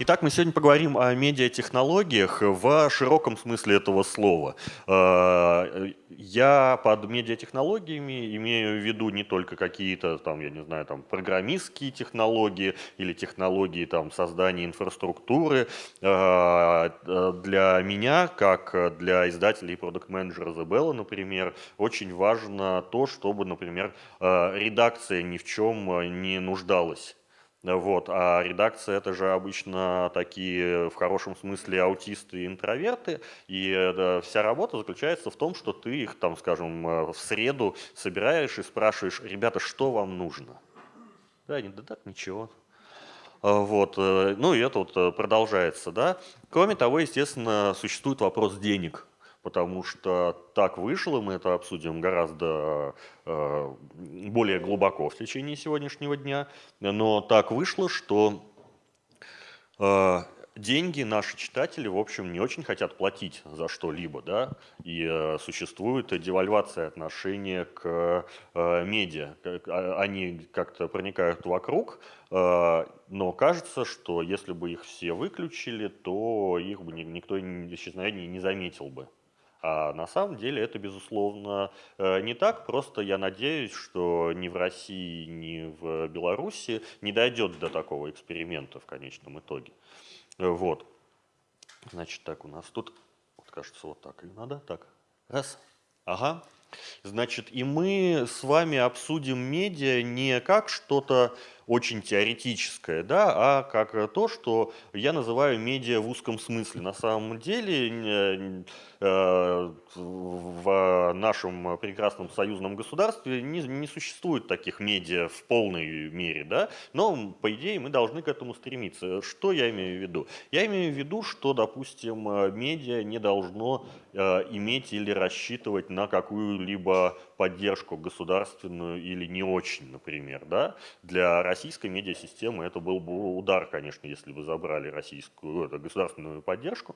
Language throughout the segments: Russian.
Итак, мы сегодня поговорим о медиатехнологиях в широком смысле этого слова. Э, я под медиатехнологиями имею в виду не только какие-то там, я не знаю, там программистские технологии или технологии там создания инфраструктуры. Э, для меня, как для издателей и продукт-менеджера The например, очень важно то, чтобы, например, э, редакция ни в чем не нуждалась вот. А редакция это же обычно такие в хорошем смысле аутисты и интроверты. И э, вся работа заключается в том, что ты их там, скажем, э, в среду собираешь и спрашиваешь, ребята, что вам нужно? Да, они, да так, ничего. А, вот. Э, ну и это вот продолжается. Да? Кроме того, естественно, существует вопрос денег потому что так вышло, мы это обсудим гораздо э, более глубоко в течение сегодняшнего дня, но так вышло, что э, деньги наши читатели, в общем, не очень хотят платить за что-либо, да, и э, существует девальвация отношения к э, медиа. А, они как-то проникают вокруг, э, но кажется, что если бы их все выключили, то их бы никто исчезновение не заметил бы. А на самом деле это, безусловно, э, не так. Просто я надеюсь, что ни в России, ни в Беларуси не дойдет до такого эксперимента в конечном итоге. Вот. Значит, так у нас тут, вот кажется, вот так и надо. Так, раз. Ага. Значит, и мы с вами обсудим медиа не как что-то очень теоретическое, да, а как то, что я называю медиа в узком смысле. На самом деле э, в нашем прекрасном союзном государстве не, не существует таких медиа в полной мере, да, но по идее мы должны к этому стремиться. Что я имею в виду? Я имею в виду, что, допустим, медиа не должно э, иметь или рассчитывать на какую-либо поддержку государственную или не очень, например, да, для российской медиасистемы это был бы удар, конечно, если бы забрали российскую это, государственную поддержку.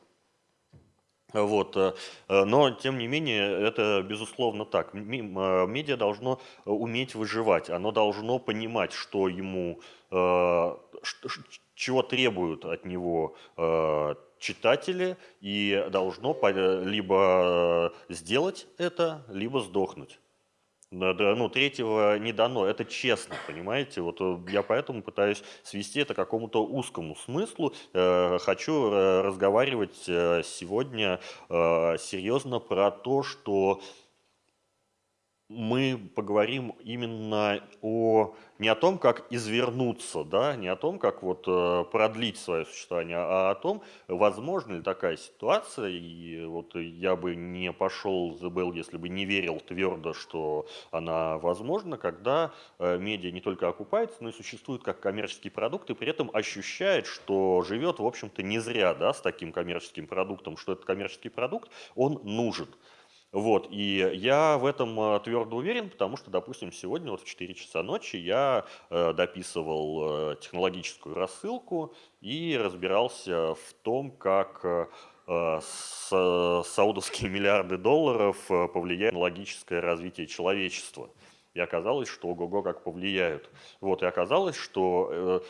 Вот. Э, но, тем не менее, это безусловно так. Э, медиа должно уметь выживать, оно должно понимать, что ему, э, чего требуют от него читатели, и должно либо сделать это, либо сдохнуть ну, третьего не дано. Это честно, понимаете? Вот э, я поэтому пытаюсь свести это к какому-то узкому смыслу. Э, хочу э, разговаривать сегодня серьезно про то, что мы поговорим именно о, не о том, как извернуться, да, не о том, как вот э, продлить свое существование, а о том, возможно ли такая ситуация, и вот я бы не пошел за Белл, если бы не верил твердо, что она возможна, когда э, медиа не только окупается, но и существует как коммерческий продукт, и при этом ощущает, что живет, в общем-то, не зря, да, с таким коммерческим продуктом, что этот коммерческий продукт, он нужен. Вот, и я в этом э, твердо уверен, потому что, допустим, сегодня вот в 4 часа ночи я э, дописывал э, технологическую рассылку и разбирался в том, как саудовские миллиарды долларов повлияют на логическое развитие человечества. И оказалось, что ого-го как повлияют. Вот, и оказалось, что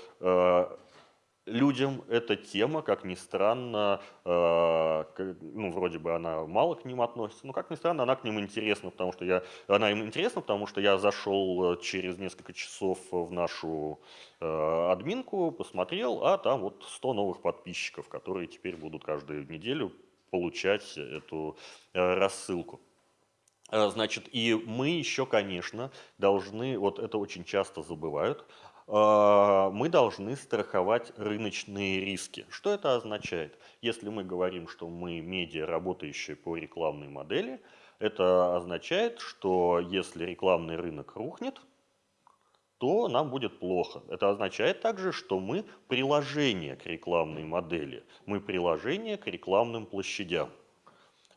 людям эта тема, как ни странно, э, ну, вроде бы она мало к ним относится, но, как ни странно, она к ним интересна, потому что я, она им интересна, потому что я зашел э, через несколько часов в нашу э, админку, посмотрел, а там вот 100 новых подписчиков, которые теперь будут каждую неделю получать эту э, рассылку. Э, значит, и мы еще, конечно, должны, вот это очень часто забывают, мы должны страховать рыночные риски. Что это означает? Если мы говорим, что мы медиа, работающие по рекламной модели, это означает, что если рекламный рынок рухнет, то нам будет плохо. Это означает также, что мы приложение к рекламной модели, мы приложение к рекламным площадям.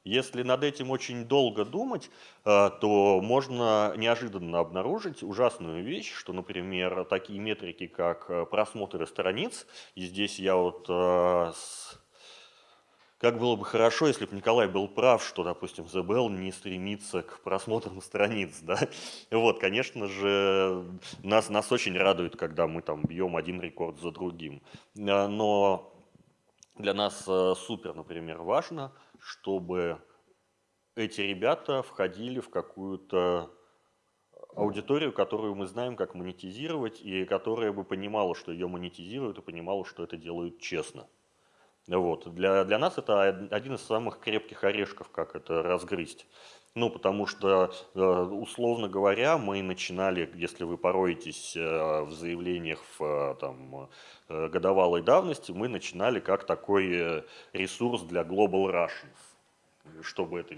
Если над этим очень долго думать, э, то можно неожиданно обнаружить ужасную вещь, что, например, такие метрики, как э, просмотры страниц, и здесь я вот э, как было бы хорошо, если бы Николай был прав, что, допустим, ЗБЛ не стремится к просмотрам страниц, да. Вот, конечно же, нас, нас очень радует, когда мы там бьем один рекорд за другим. Но для нас супер, например, важно, чтобы эти ребята входили в какую-то аудиторию, которую мы знаем, как монетизировать, и которая бы понимала, что ее монетизируют, и понимала, что это делают честно. Вот. Для, для нас это один из самых крепких орешков, как это разгрызть. Ну, потому что, э, условно говоря, мы начинали, если вы пороетесь э, в заявлениях в э, там, годовалой давности, мы начинали как такой ресурс для Global Russians чтобы это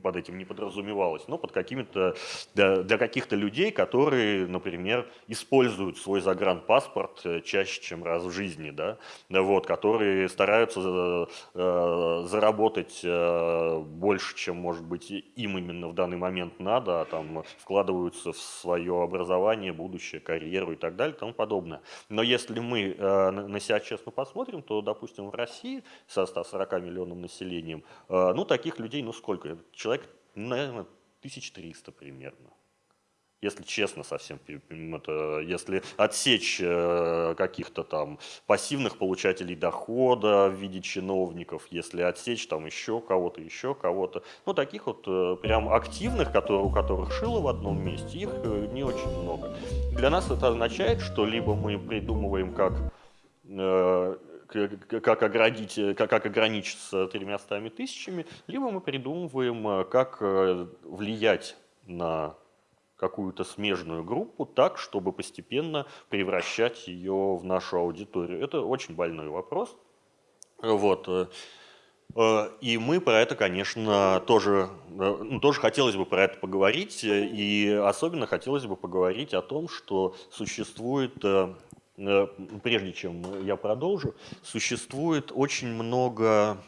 под этим не подразумевалось, но под какими-то для, каких-то людей, которые, например, используют свой загранпаспорт э, чаще, чем раз в жизни, да, вот, которые стараются э, заработать э, больше, чем, может быть, им именно в данный момент надо, а там вкладываются в свое образование, будущее, карьеру и так далее и тому подобное. Но если мы на себя честно посмотрим, то, допустим, в России со 140 миллионным населением, ну, таких таких людей, ну сколько? Человек, наверное, 1300 примерно. Если честно совсем, это, если отсечь э, каких-то там пассивных получателей дохода в виде чиновников, если отсечь там еще кого-то, еще кого-то, ну таких вот э, прям активных, которые, у которых шило в одном месте, их э, не очень много. Для нас это означает, что либо мы придумываем, как как, оградить, как, как ограничиться тремястами тысячами, либо мы придумываем, э, как э, влиять на какую-то смежную группу так, чтобы постепенно превращать ее в нашу аудиторию. Это очень больной вопрос. Вот. Э, и мы про это, конечно, тоже, ну, тоже хотелось бы про это поговорить. И особенно хотелось бы поговорить о том, что существует прежде чем я продолжу, существует очень много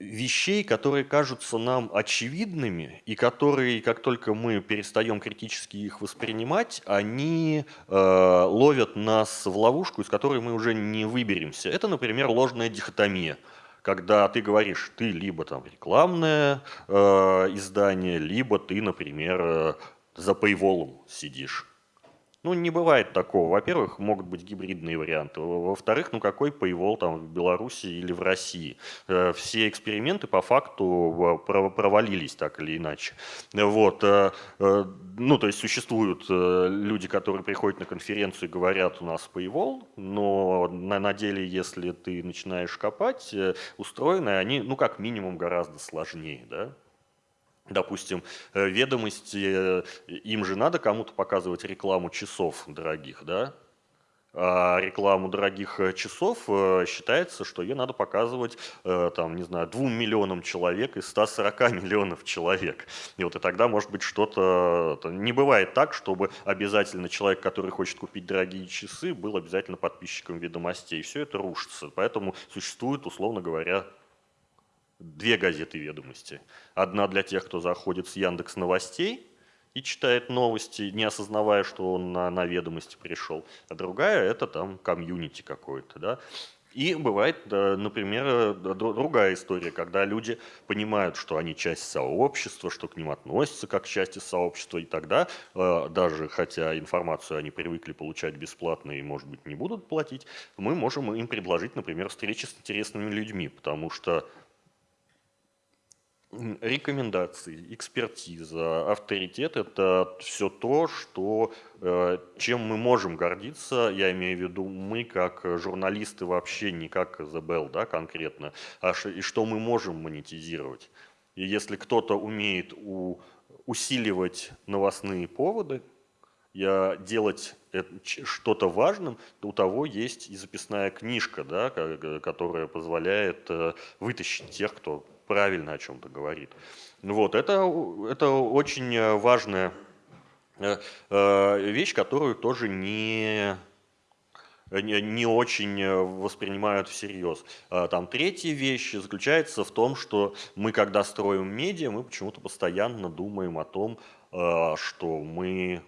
вещей, которые кажутся нам очевидными, и которые, как только мы перестаем критически их воспринимать, они э, ловят нас в ловушку, из которой мы уже не выберемся. Это, например, ложная дихотомия когда ты говоришь, ты либо там рекламное э, издание, либо ты, например, э, за пейволом сидишь. Ну, не бывает такого. Во-первых, могут быть гибридные варианты. Во-вторых, ну какой paywall там в Беларуси или в России? Э, все эксперименты по факту провалились так или иначе. Вот. Э, э, ну, то есть существуют люди, которые приходят на конференцию и говорят, у нас paywall, но на, деле, если ты начинаешь копать, устроены они, ну, как минимум, гораздо сложнее, да? Допустим, э, ведомости, э, им же надо кому-то показывать рекламу часов дорогих, да? А рекламу дорогих э, часов считается, что ее надо показывать, там, не знаю, двум миллионам человек из 140 миллионов человек. И вот и тогда, может быть, что-то... Не бывает так, чтобы обязательно человек, который хочет купить дорогие часы, был обязательно подписчиком ведомостей. Все это рушится. Поэтому существует, условно говоря, две газеты ведомости. Одна для тех, кто заходит с Яндекс Новостей и читает новости, не осознавая, что он на, на ведомости пришел. А другая – это там комьюнити какой-то. Да? И бывает, например, другая история, когда люди понимают, что они часть сообщества, что к ним относятся как к части сообщества, и тогда, э, даже хотя информацию они привыкли получать бесплатно и, может быть, не будут платить, мы можем им предложить, например, встречи с интересными людьми, потому что рекомендации, экспертиза, авторитет – это все то, что, э, чем мы можем гордиться, я имею в виду мы как журналисты вообще, не как ЗБЛ да, конкретно, а и что мы можем монетизировать. И если кто-то умеет у, усиливать новостные поводы, я делать что-то важным, то у того есть и записная книжка, да, которая позволяет э, вытащить тех, кто правильно о чем-то говорит. Вот, это, это очень э, важная э, э, вещь, которую тоже не, не очень воспринимают всерьез. Там третья вещь заключается в том, что мы, когда строим медиа, мы почему-то постоянно думаем о том, что мы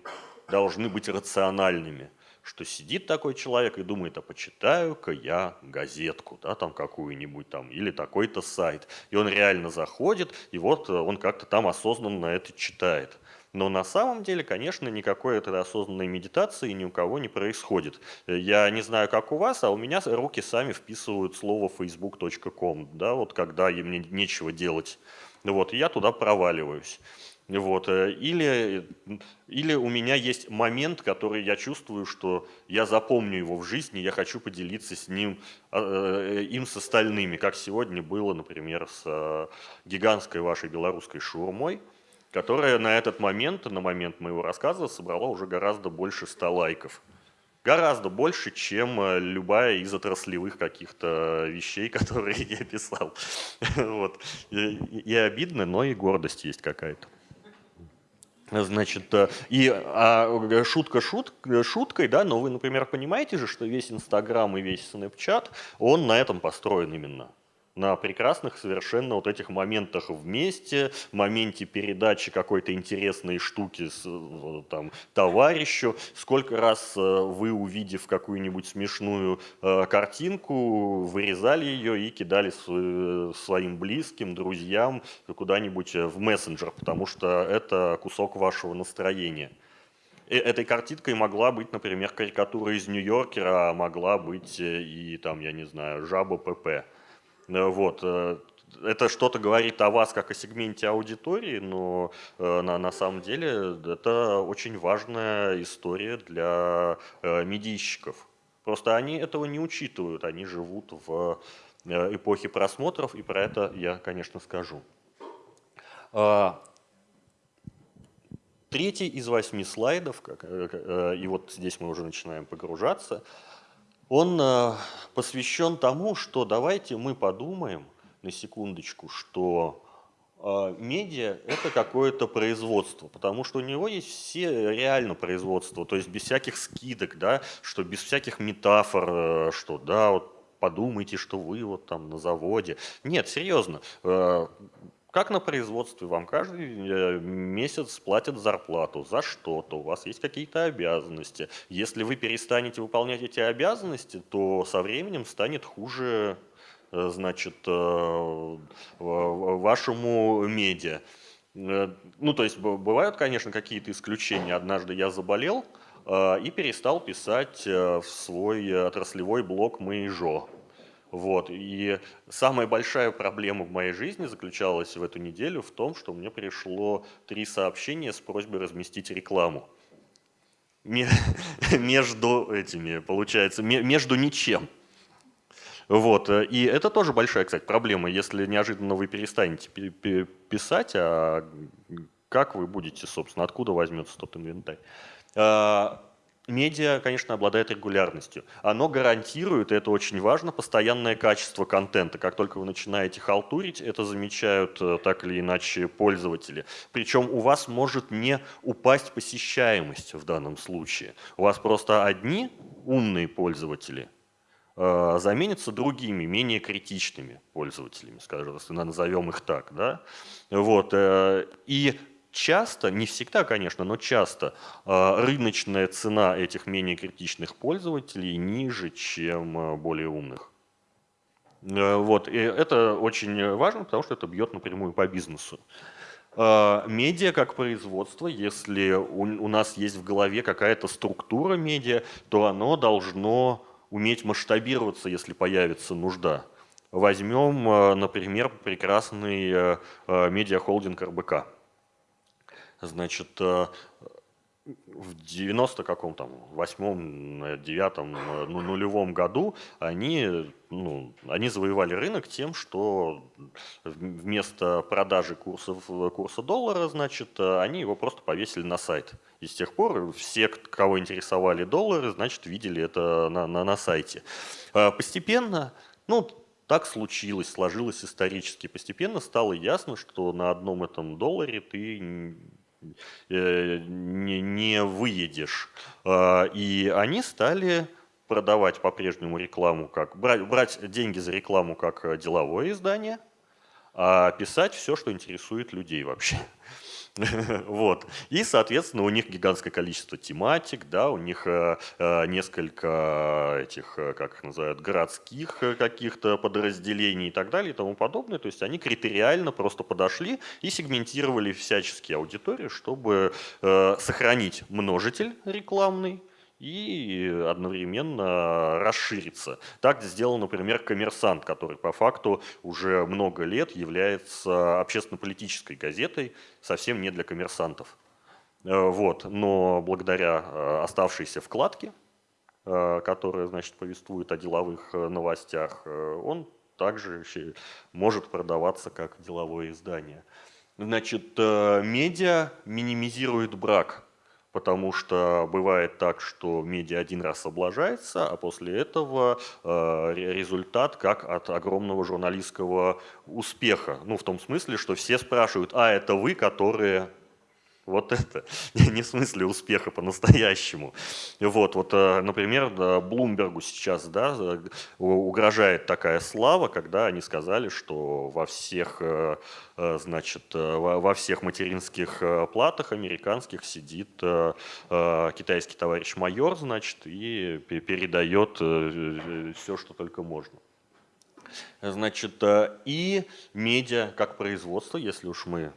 должны быть рациональными. Что сидит такой человек и думает, а почитаю-ка я газетку, да, там какую-нибудь там, или такой-то сайт. И он реально заходит, и вот э, он как-то там осознанно это читает. Но на самом деле, конечно, никакой этой осознанной медитации ни у кого не происходит. Я не знаю, как у вас, а у меня руки сами вписывают слово facebook.com, да, вот когда мне нечего делать. Вот, и я туда проваливаюсь. Вот. Э, или, или у меня есть момент, который я чувствую, что я запомню его в жизни, я хочу поделиться с ним, а, э, им с остальными, как сегодня было, например, с э, гигантской вашей белорусской шурмой, которая на этот момент, на момент моего рассказа, собрала уже гораздо больше 100 лайков. Гораздо больше, чем любая из отраслевых каких-то вещей, которые я писал. Вот. И, и обидно, но и гордость есть какая-то. Значит, э, и а, шутка шут, шуткой, да, но вы, например, понимаете же, что весь Инстаграм и весь Снэпчат, он на этом построен именно на прекрасных совершенно вот этих моментах вместе, моменте передачи какой-то интересной штуки с, э, там, товарищу. Сколько раз э, вы, увидев какую-нибудь смешную э, картинку, вырезали ее и кидали своим близким, друзьям куда-нибудь в мессенджер, потому что это кусок вашего настроения. Этой картинкой могла быть, например, карикатура из Нью-Йоркера, а могла быть и, там, я не знаю, жаба ПП. Э, вот. Э, это что-то говорит о вас как о сегменте аудитории, но э, на, на самом деле это очень важная история для медийщиков. Просто они этого не учитывают, они живут в эпохе просмотров, и про это я, конечно, скажу. А, третий из восьми слайдов, и вот здесь мы уже начинаем погружаться – он э, посвящен тому, что давайте мы подумаем на секундочку, что э, медиа – это какое-то производство, потому что у него есть все реально производства, то есть без всяких скидок, да, что без всяких метафор, э, что да, вот подумайте, что вы вот там на заводе. Нет, серьезно, как на производстве, вам каждый э, месяц платят зарплату за что-то, у вас есть какие-то обязанности. Если вы перестанете выполнять эти обязанности, то со временем станет хуже э, значит, э, вашему медиа. Ну, то есть бывают, конечно, какие-то исключения. Однажды я заболел и перестал писать в свой отраслевой блог «Мэйжо». Вот. И самая большая проблема в моей жизни заключалась в эту неделю в том, что мне пришло три сообщения с просьбой разместить рекламу. Между этими, получается, между ничем. Вот. И это тоже большая, кстати, проблема. Если неожиданно вы перестанете писать, а как вы будете, собственно, откуда возьмется тот инвентарь? Медиа, конечно, обладает регулярностью. Оно гарантирует, и это очень важно, постоянное качество контента. Как только вы начинаете халтурить, это замечают э, так или иначе пользователи. Причем у вас может не упасть посещаемость в данном случае. У вас просто одни умные пользователи э, заменятся другими, менее критичными пользователями, скажем, назовем их так. Да? Вот, э, и часто, не всегда, конечно, но часто а, рыночная цена этих менее критичных пользователей ниже, чем а, более умных. Э, вот, и это очень важно, потому что это бьет напрямую по бизнесу. Медиа как производство, если у нас есть в голове какая-то структура медиа, то оно должно уметь масштабироваться, если появится нужда. Возьмем, например, прекрасный э, э, медиахолдинг РБК. Значит, э, в 90 каком там, восьмом, девятом, ну, нулевом году они, ну, они завоевали рынок тем, что вместо продажи курсов, курса доллара, значит, они его просто повесили на сайт. И с тех пор все, кого интересовали доллары, значит, видели это на, на, на сайте. А постепенно, ну, так случилось, сложилось исторически. Постепенно стало ясно, что на одном этом долларе ты Э, не, не выедешь. А, и они стали продавать по-прежнему рекламу, как брать, брать деньги за рекламу как деловое издание, а писать все, что интересует людей вообще. Вот. И, соответственно, у них гигантское количество тематик, да, у них э, э, несколько этих, э, как их называют, городских каких-то подразделений и так далее и тому подобное. То есть они критериально просто подошли и сегментировали всяческие аудитории, чтобы сохранить множитель рекламный, и одновременно расшириться. Так сделал, например, «Коммерсант», который по факту уже много лет является общественно-политической газетой, совсем не для коммерсантов. Э, вот. Но благодаря э, оставшейся вкладке, э, которая значит, повествует о деловых новостях, он также может продаваться как деловое издание. Значит, медиа минимизирует брак потому что бывает так, что медиа один раз облажается, а после этого э, результат как от огромного журналистского успеха. Ну, в том смысле, что все спрашивают, а это вы, которые вот это, не в смысле успеха по-настоящему. Вот, вот, э, например, Блумбергу сейчас да, угрожает такая слава, когда они сказали, что во всех, э, э, значит, во всех материнских платах американских сидит китайский товарищ майор, значит, и передает все, что только можно. Значит, и медиа как производство, если уж мы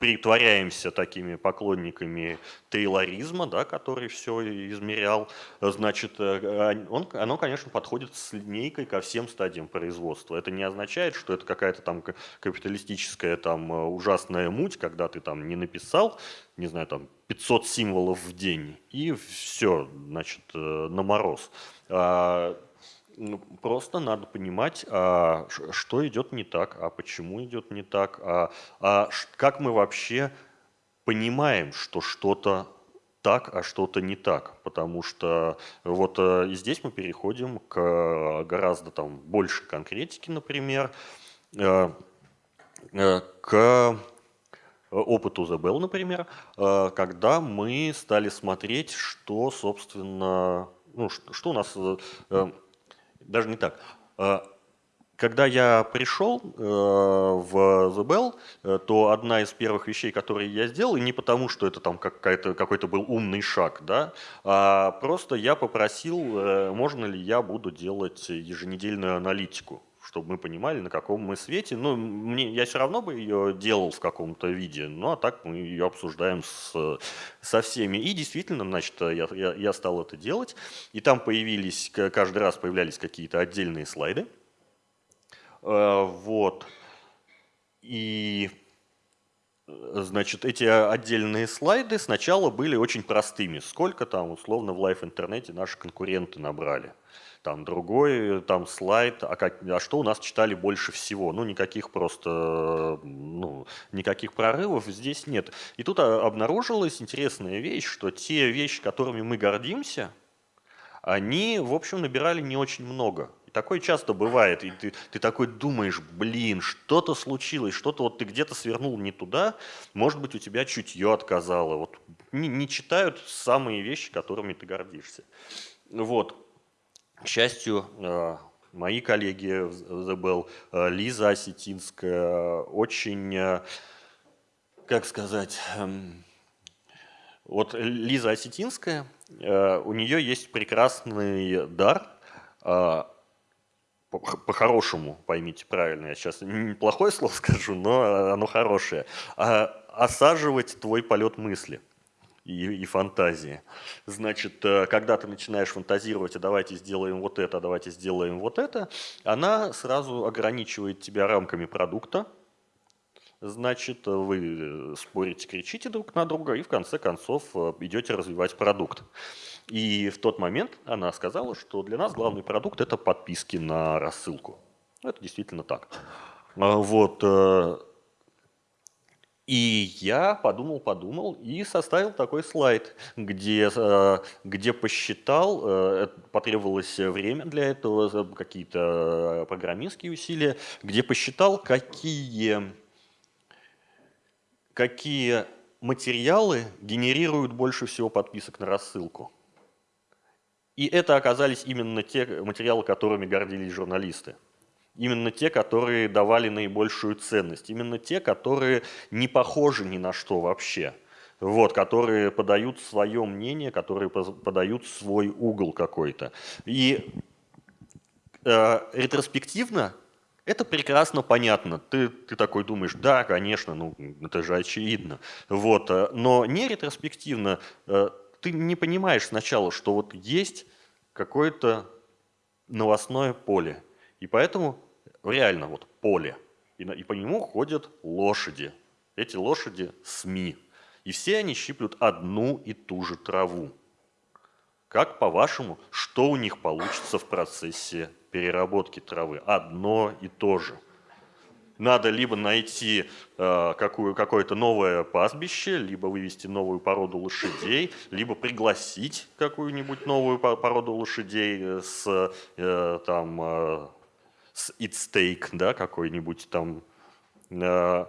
притворяемся такими поклонниками тейлоризма, да, который все измерял, значит, э, он, оно, конечно, подходит с линейкой ко всем стадиям производства. Это не означает, что это какая-то там капиталистическая там э, ужасная муть, когда ты там не написал, не знаю, там 500 символов в день, и все, значит, э, на мороз. Ну, просто надо понимать, а, что идет не так, а почему идет не так, а, а как мы вообще понимаем, что что-то так, а что-то не так. Потому что вот э, и здесь мы переходим к гораздо там больше конкретики, например, э, э, к опыту Bell, например, когда мы стали смотреть, что, собственно, ну, что у нас даже не так. А, когда я пришел э, в The Bell, э, то одна из первых вещей, которые я сделал, и не потому, что это там какой-то был умный шаг, да, а просто я попросил, э, можно ли я буду делать еженедельную аналитику чтобы мы понимали, на каком мы свете. Ну, мне, я все равно бы ее делал в каком-то виде, ну, а так мы ее обсуждаем с, со всеми. И действительно, значит, я, я, я стал это делать, и там появились, каждый раз появлялись какие-то отдельные слайды. Э, вот. И Значит, эти отдельные слайды сначала были очень простыми. Сколько там, условно, в лайф-интернете наши конкуренты набрали там другой там слайд, а, как, а что у нас читали больше всего? Ну, никаких просто, ну, никаких прорывов здесь нет. И тут а, обнаружилась интересная вещь, что те вещи, которыми мы гордимся, они, в общем, набирали не очень много. И такое часто бывает, и ты, ты такой думаешь, блин, что-то случилось, что-то вот ты где-то свернул не туда, может быть, у тебя чутье отказало. Вот не, не читают самые вещи, которыми ты гордишься. Вот. К счастью, э, мои коллеги в Bell, э, Лиза Осетинская, очень, э, как сказать, эм, вот Лиза Осетинская, у нее есть прекрасный дар, по-хорошему, поймите правильно, я сейчас неплохое слово скажу, но оно хорошее, а осаживать твой полет мысли – и, и фантазии. Значит, э, когда ты начинаешь фантазировать, а давайте сделаем вот это, а давайте сделаем вот это, она сразу ограничивает тебя рамками продукта, значит, вы спорите, кричите друг на друга и в конце концов э, идете развивать продукт. И в тот момент она сказала, что для нас главный продукт – это подписки на рассылку. Это действительно так. А вот, э, и я подумал, подумал и составил такой слайд, где, э, где посчитал, э, потребовалось время для этого, какие-то программистские усилия, где посчитал, какие, какие материалы генерируют больше всего подписок на рассылку. И это оказались именно те материалы, которыми гордились журналисты. Именно те, которые давали наибольшую ценность. Именно те, которые не похожи ни на что вообще. Вот, которые подают свое мнение, которые подают свой угол какой-то. И э, ретроспективно это прекрасно понятно. Ты, ты такой думаешь, да, конечно, ну это же очевидно. Вот, э, но не ретроспективно э, ты не понимаешь сначала, что вот есть какое-то новостное поле. И поэтому реально вот поле. И, и по нему ходят лошади. Эти лошади СМИ. И все они щиплют одну и ту же траву. Как по-вашему, что у них получится в процессе переработки травы? Одно и то же – надо либо найти э, какое-то новое пастбище, либо вывести новую породу лошадей, либо пригласить какую-нибудь новую породу лошадей с, э, там, э, с Eat Steak, да, какой-нибудь там, э,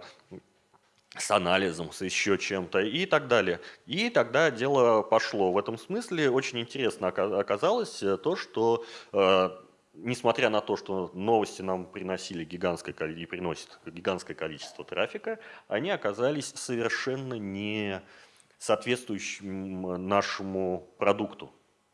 с анализом, с еще чем-то и так далее. И тогда дело пошло. В этом смысле очень интересно оказалось то, что э, несмотря на то, что новости нам приносили гигантское и приносят гигантское количество трафика, они оказались совершенно не соответствующим нашему продукту.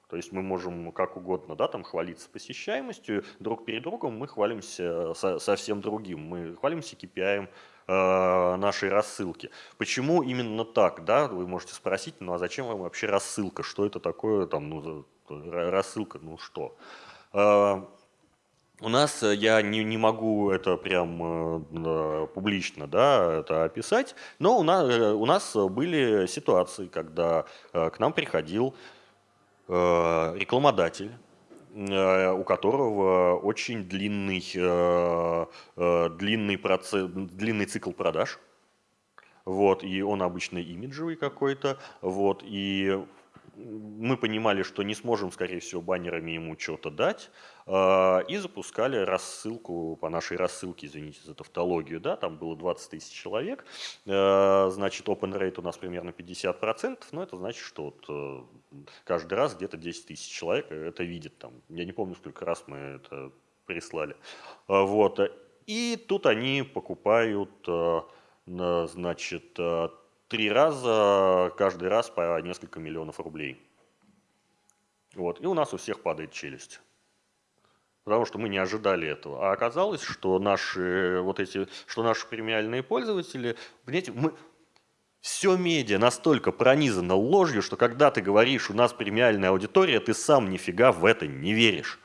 То есть мы можем как угодно да, там, хвалиться посещаемостью, друг перед другом мы хвалимся со, совсем другим. Мы хвалимся KPI э, нашей рассылки. Почему именно так? Да? Вы можете спросить, ну а зачем вам вообще рассылка? Что это такое? Там, ну, рассылка, ну что? А, у нас, э, я не, не могу это прям э, публично да, это описать, но у нас, э, у нас были ситуации, когда к нам приходил рекламодатель, у которого очень длинный, длинный, процесс, длинный цикл продаж, вот, и он обычно имиджевый какой-то, вот, и мы понимали, что не сможем, скорее всего, баннерами ему что-то дать, и запускали рассылку по нашей рассылке, извините за тавтологию, да, там было 20 тысяч человек, значит, open rate у нас примерно 50%, но это значит, что вот э, каждый раз где-то 10 тысяч человек это видит, там, я не помню, сколько раз мы это прислали, а, вот, и тут они покупают, э, значит, э, три раза, каждый раз по несколько миллионов рублей. Вот. И у нас у всех падает челюсть. Потому что мы не ожидали этого. А оказалось, что наши, вот эти, что наши премиальные пользователи, понимаете, мы, все медиа настолько пронизано ложью, что когда ты говоришь, у нас премиальная аудитория, ты сам нифига в это не веришь.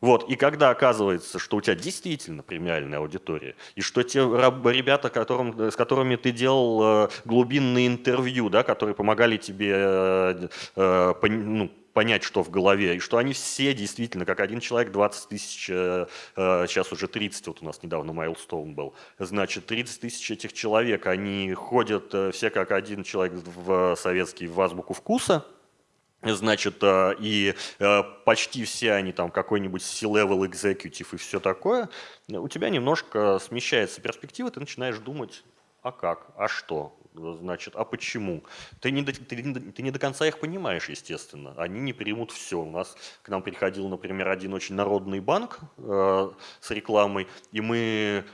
Вот, и когда оказывается, что у тебя действительно премиальная аудитория, и что те ребята, которым, с которыми ты делал э, глубинные интервью, да, которые помогали тебе э, э, ну, понять, что в голове, и что они все действительно, как один человек, 20 тысяч, сейчас уже 30, вот у нас недавно Майлстоун был, значит, 30 тысяч этих человек, они ходят все как один человек в советский в азбуку вкуса, Значит, э, и э, почти все они там какой-нибудь C-level executive и все такое, у тебя немножко смещается перспектива, ты начинаешь думать, а как, а что, значит, а почему? Ты не, до, ты, ты не до конца их понимаешь, естественно. Они не примут все. У нас к нам приходил, например, один очень народный банк э, с рекламой, и мы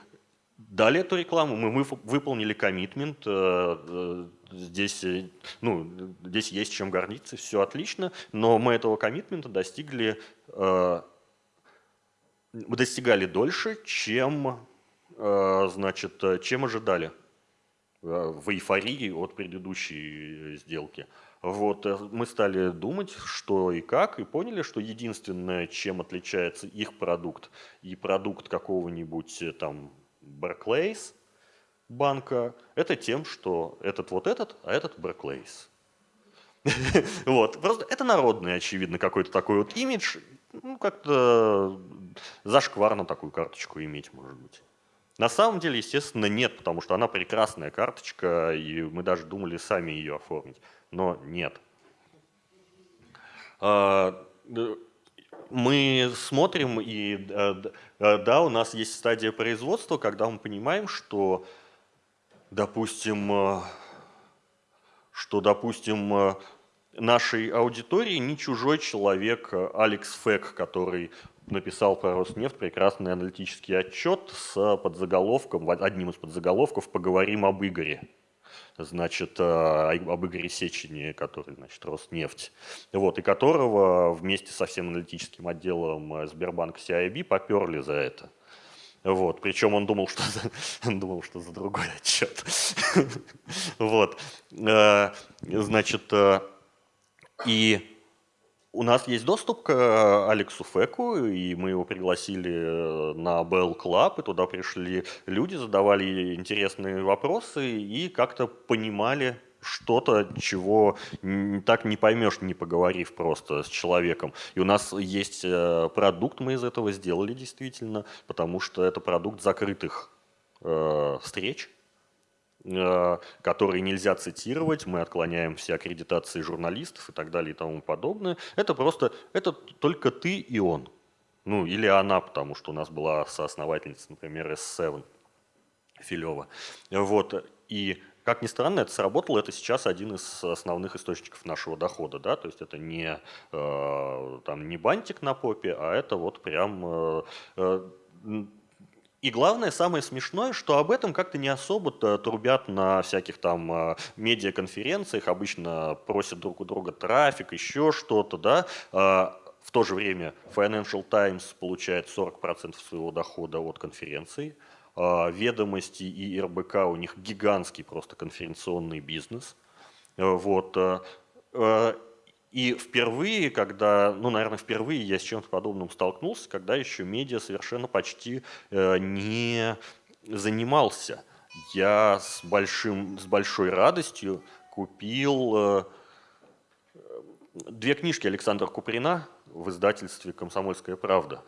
дали эту рекламу, мы выполнили коммитмент, э, э, здесь, э, ну, здесь есть чем гордиться, все отлично, но мы этого коммитмента достигли, мы достигали дольше, чем, значит, чем ожидали в эйфории от предыдущей сделки. Вот, мы стали думать, что и как, и поняли, что единственное, чем отличается их продукт и продукт какого-нибудь там Barclays банка, это тем, что этот вот этот, а этот Barclays. Вот, просто это народный, очевидно, какой-то такой вот имидж, ну, как-то зашкварно такую карточку иметь, может быть. На самом деле, естественно, нет, потому что она прекрасная карточка, и мы даже думали сами ее оформить, но нет. А, мы смотрим, и э, э, да, у нас есть стадия производства, когда мы понимаем, что, допустим, э, что, допустим, нашей аудитории не чужой человек Алекс Фэк, который написал про Роснефть прекрасный аналитический отчет с подзаголовком, одним из подзаголовков «Поговорим об Игоре» значит, э, об Игоре Сечине, который, значит, Роснефть, вот, и которого вместе со всем аналитическим отделом э, Сбербанка CIB поперли за это. Вот, причем он думал, что за, он думал, что за другой отчет. Вот, э, значит, и у нас есть доступ к э, Алексу Феку, и мы его пригласили э, на Bell Club, и туда пришли люди, задавали интересные вопросы и как-то понимали что-то, чего так не поймешь, не поговорив просто с человеком. И у нас есть э, продукт, мы из этого сделали действительно, потому что это продукт закрытых э, встреч, которые нельзя цитировать, мы отклоняем все аккредитации журналистов и так далее и тому подобное. Это просто, это только ты и он. Ну, или она, потому что у нас была соосновательница, например, S7 Филева. Вот, и как ни странно, это сработало, это сейчас один из основных источников нашего дохода, да, то есть это не, э, там, не бантик на попе, а это вот прям э, э, и главное, самое смешное, что об этом как-то не особо трубят на всяких там а, медиаконференциях, обычно просят друг у друга трафик, еще что-то, да. А, в то же время Financial Times получает 40% своего дохода от конференций. А, Ведомости и РБК у них гигантский просто конференционный бизнес. Вот. И впервые, когда, ну, наверное, впервые я с чем-то подобным столкнулся, когда еще медиа совершенно почти э, не занимался. Я с, большим, с большой радостью купил э, две книжки Александра Куприна в издательстве «Комсомольская правда».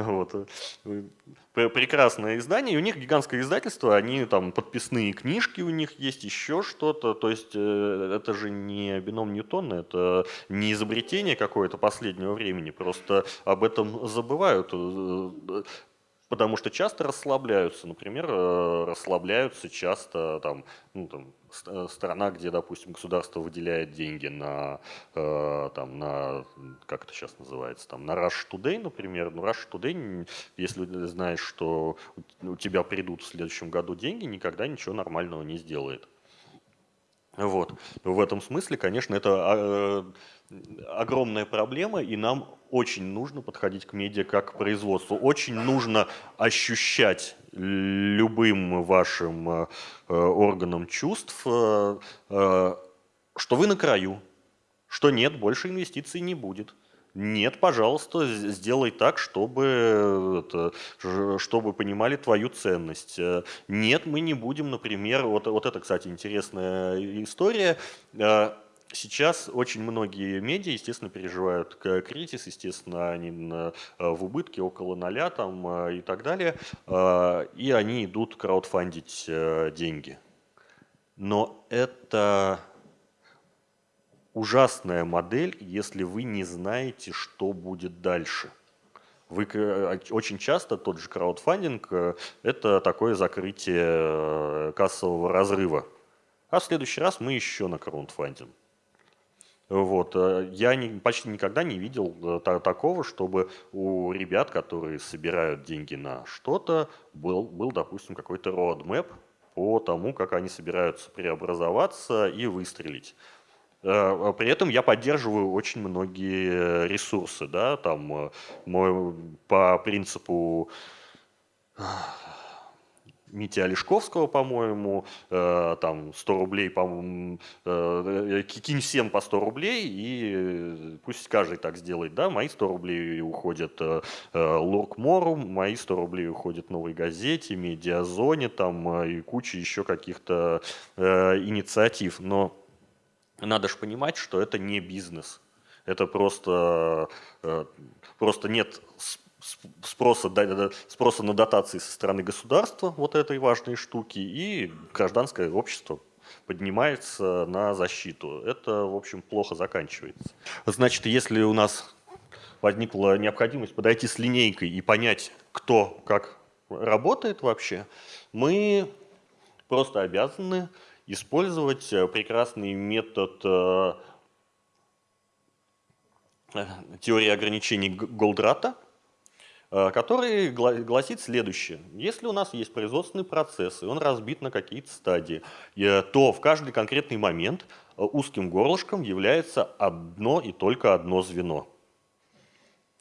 Вот. Э, прекрасное издание, и у них гигантское издательство, они там подписные книжки у них есть, еще что-то, то есть э, это же не бином Ньютона, это не изобретение какое-то последнего времени, просто об этом забывают. Потому что часто расслабляются, например, э, расслабляются часто там, ну, там, э, страна, где, допустим, государство выделяет деньги на, э, там, на как это сейчас называется, там, на Rush Today, например. Ну, Rush Today, если знаешь, что у тебя придут в следующем году деньги, никогда ничего нормального не сделает. Вот. В этом смысле, конечно, это а, огромная проблема, и нам очень нужно подходить к медиа как к производству. Очень нужно ощущать любым вашим э, э, органам чувств, э, что вы на краю, что нет, больше инвестиций не будет. Нет, пожалуйста, сделай так, чтобы, чтобы понимали твою ценность. Нет, мы не будем, например, вот, вот это, кстати, интересная история, Сейчас очень многие медиа, естественно, переживают кризис, естественно, они э, в убытке около ноля там, э, и так далее, э, и они идут краудфандить деньги. Но это ужасная модель, если вы не знаете, что будет дальше. Вы, очень часто тот же краудфандинг – это такое закрытие кассового разрыва. А в следующий раз мы еще на краудфандинг. Вот. Э, я не, почти никогда не видел э, та, такого, чтобы у ребят, которые собирают деньги на что-то, был, был, допустим, какой-то roadmap по тому, как они собираются преобразоваться и выстрелить. Э, при этом я поддерживаю очень многие ресурсы, да, там мой, по принципу Мити Олешковского, по-моему, э, там 100 рублей, по-моему, э, кинь всем по 100 рублей, и пусть каждый так сделает, да, мои 100 рублей уходят э, э Луркмору, мои 100 рублей уходят Новой Газете, Медиазоне, там, э, и куча еще каких-то э, инициатив, но надо же понимать, что это не бизнес, это просто, э, просто нет спроса, спроса на дотации со стороны государства, вот этой важной штуки, и гражданское общество поднимается на защиту. Это, в общем, плохо заканчивается. Значит, если у нас возникла необходимость подойти с линейкой и понять, кто как работает вообще, мы просто обязаны использовать прекрасный метод э, теории ограничений Голдрата – который гласит следующее. Если у нас есть производственный процесс, и он разбит на какие-то стадии, то в каждый конкретный момент узким горлышком является одно и только одно звено.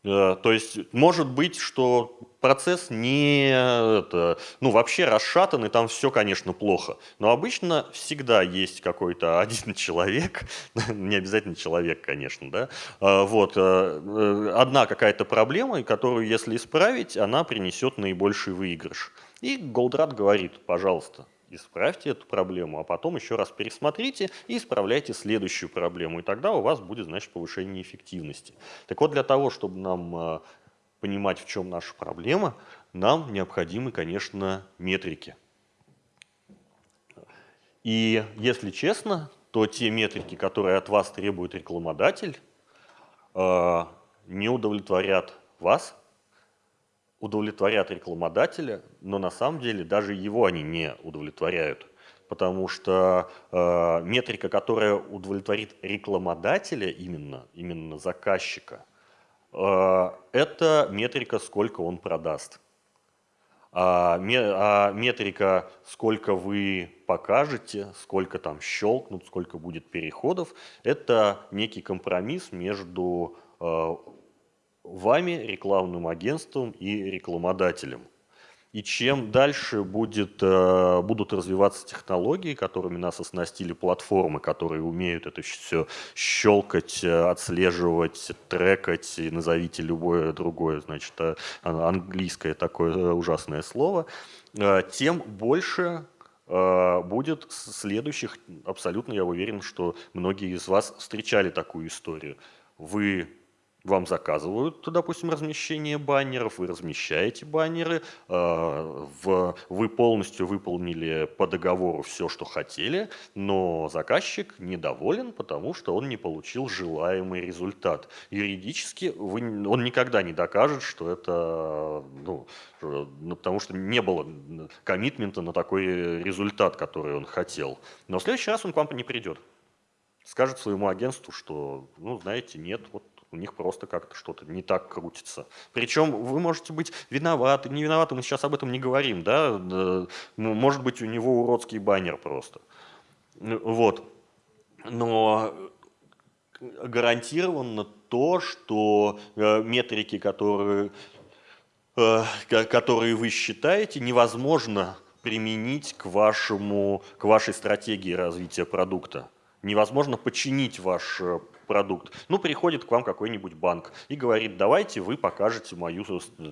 Э, то есть может быть, что процесс не, это, ну вообще расшатан, и там все, конечно, плохо. Но обычно всегда есть какой-то один человек, не обязательно человек, конечно, да, э, вот, э, одна какая-то проблема, которую если исправить, она принесет наибольший выигрыш. И Голдрат говорит, пожалуйста, исправьте эту проблему, а потом еще раз пересмотрите и исправляйте следующую проблему. И тогда у вас будет, значит, повышение эффективности. Так вот, для того, чтобы нам а, понимать, в чем наша проблема, нам необходимы, конечно, метрики. И если честно, то те метрики, которые от вас требует рекламодатель, а, не удовлетворят вас, удовлетворят рекламодателя, но на самом деле даже его они не удовлетворяют. Потому что э, метрика, которая удовлетворит рекламодателя именно, именно заказчика, э, это метрика, сколько он продаст. А, а метрика, сколько вы покажете, сколько там щелкнут, сколько будет переходов, это некий компромисс между э, вами, рекламным агентством и рекламодателем. И чем дальше будет, э, будут развиваться технологии, которыми нас оснастили платформы, которые умеют это все щелкать, э, отслеживать, трекать, и назовите любое другое, значит, э, английское такое ужасное слово, тем больше будет следующих, абсолютно я уверен, что многие из вас встречали такую историю. Вы вам заказывают, допустим, размещение баннеров, вы размещаете баннеры, э, вы полностью выполнили по договору все, что хотели, но заказчик недоволен, потому что он не получил желаемый результат. Юридически вы, он никогда не докажет, что это, ну, ну, потому что не было коммитмента на такой результат, который он хотел. Но в следующий раз он к вам не придет скажет своему агентству, что, ну, знаете, нет, вот у них просто как-то что-то не так крутится. Причем вы можете быть виноваты, не виноваты, мы сейчас об этом не говорим, да, ну, может быть у него уродский баннер просто. Вот. Но гарантированно то, что э, метрики, которые, э, которые вы считаете, невозможно применить к, вашему, к вашей стратегии развития продукта. Невозможно починить ваш э, продукт. Ну, приходит к вам какой-нибудь банк и говорит, давайте вы покажете мою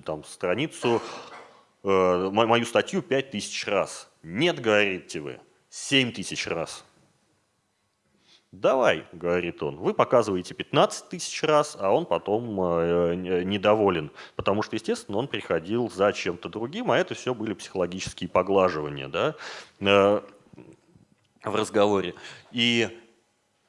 там, страницу, э, мою статью 5000 раз. Нет, говорите вы, 7000 раз. Давай, говорит он, вы показываете 15 тысяч раз, а он потом э, недоволен, потому что, естественно, он приходил за чем-то другим, а это все были психологические поглаживания да, э, в разговоре. И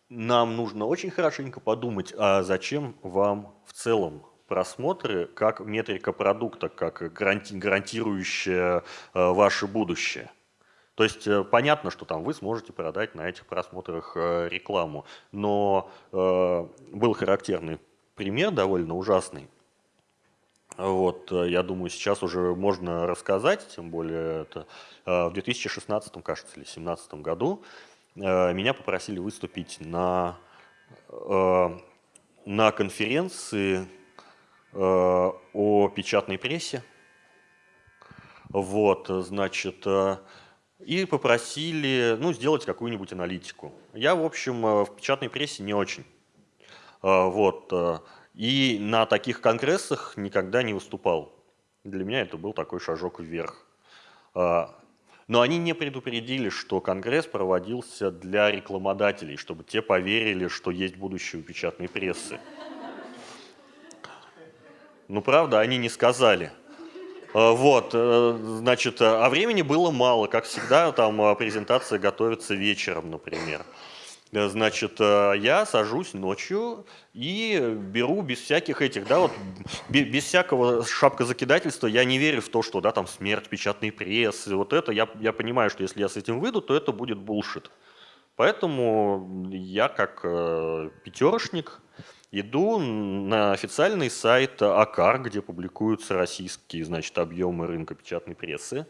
нам нужно очень хорошенько подумать, а зачем вам в целом просмотры как метрика продукта, как гаранти гарантирующая э, ваше будущее. То есть э, понятно, что там вы сможете продать на этих просмотрах э, рекламу, но э, был характерный пример, довольно ужасный. Вот, э, я думаю, сейчас уже можно рассказать, тем более это э, в 2016, кажется, или 2017 году Э, меня попросили выступить на, на конференции о печатной прессе. Вот, значит, и попросили ну, сделать какую-нибудь аналитику. Я, в общем, в печатной прессе не очень. Вот, и на таких конгрессах никогда не выступал. Для меня это был такой шажок вверх. Но они не предупредили, что Конгресс проводился для рекламодателей, чтобы те поверили, что есть будущее у печатной прессы. Ну, правда, они не сказали. А, вот, э, значит, а времени было мало, как всегда, там а, презентация готовится вечером, например. Э, значит, э, я сажусь ночью и беру без всяких этих, да, вот без всякого шапкозакидательства, я не верю в то, что, да, там смерть печатной прессы, вот это, я, я понимаю, что если я с этим выйду, то это будет булшит. Поэтому я как э, пятерочник Иду на официальный сайт АКАР, где публикуются российские, значит, объемы рынка печатной прессы.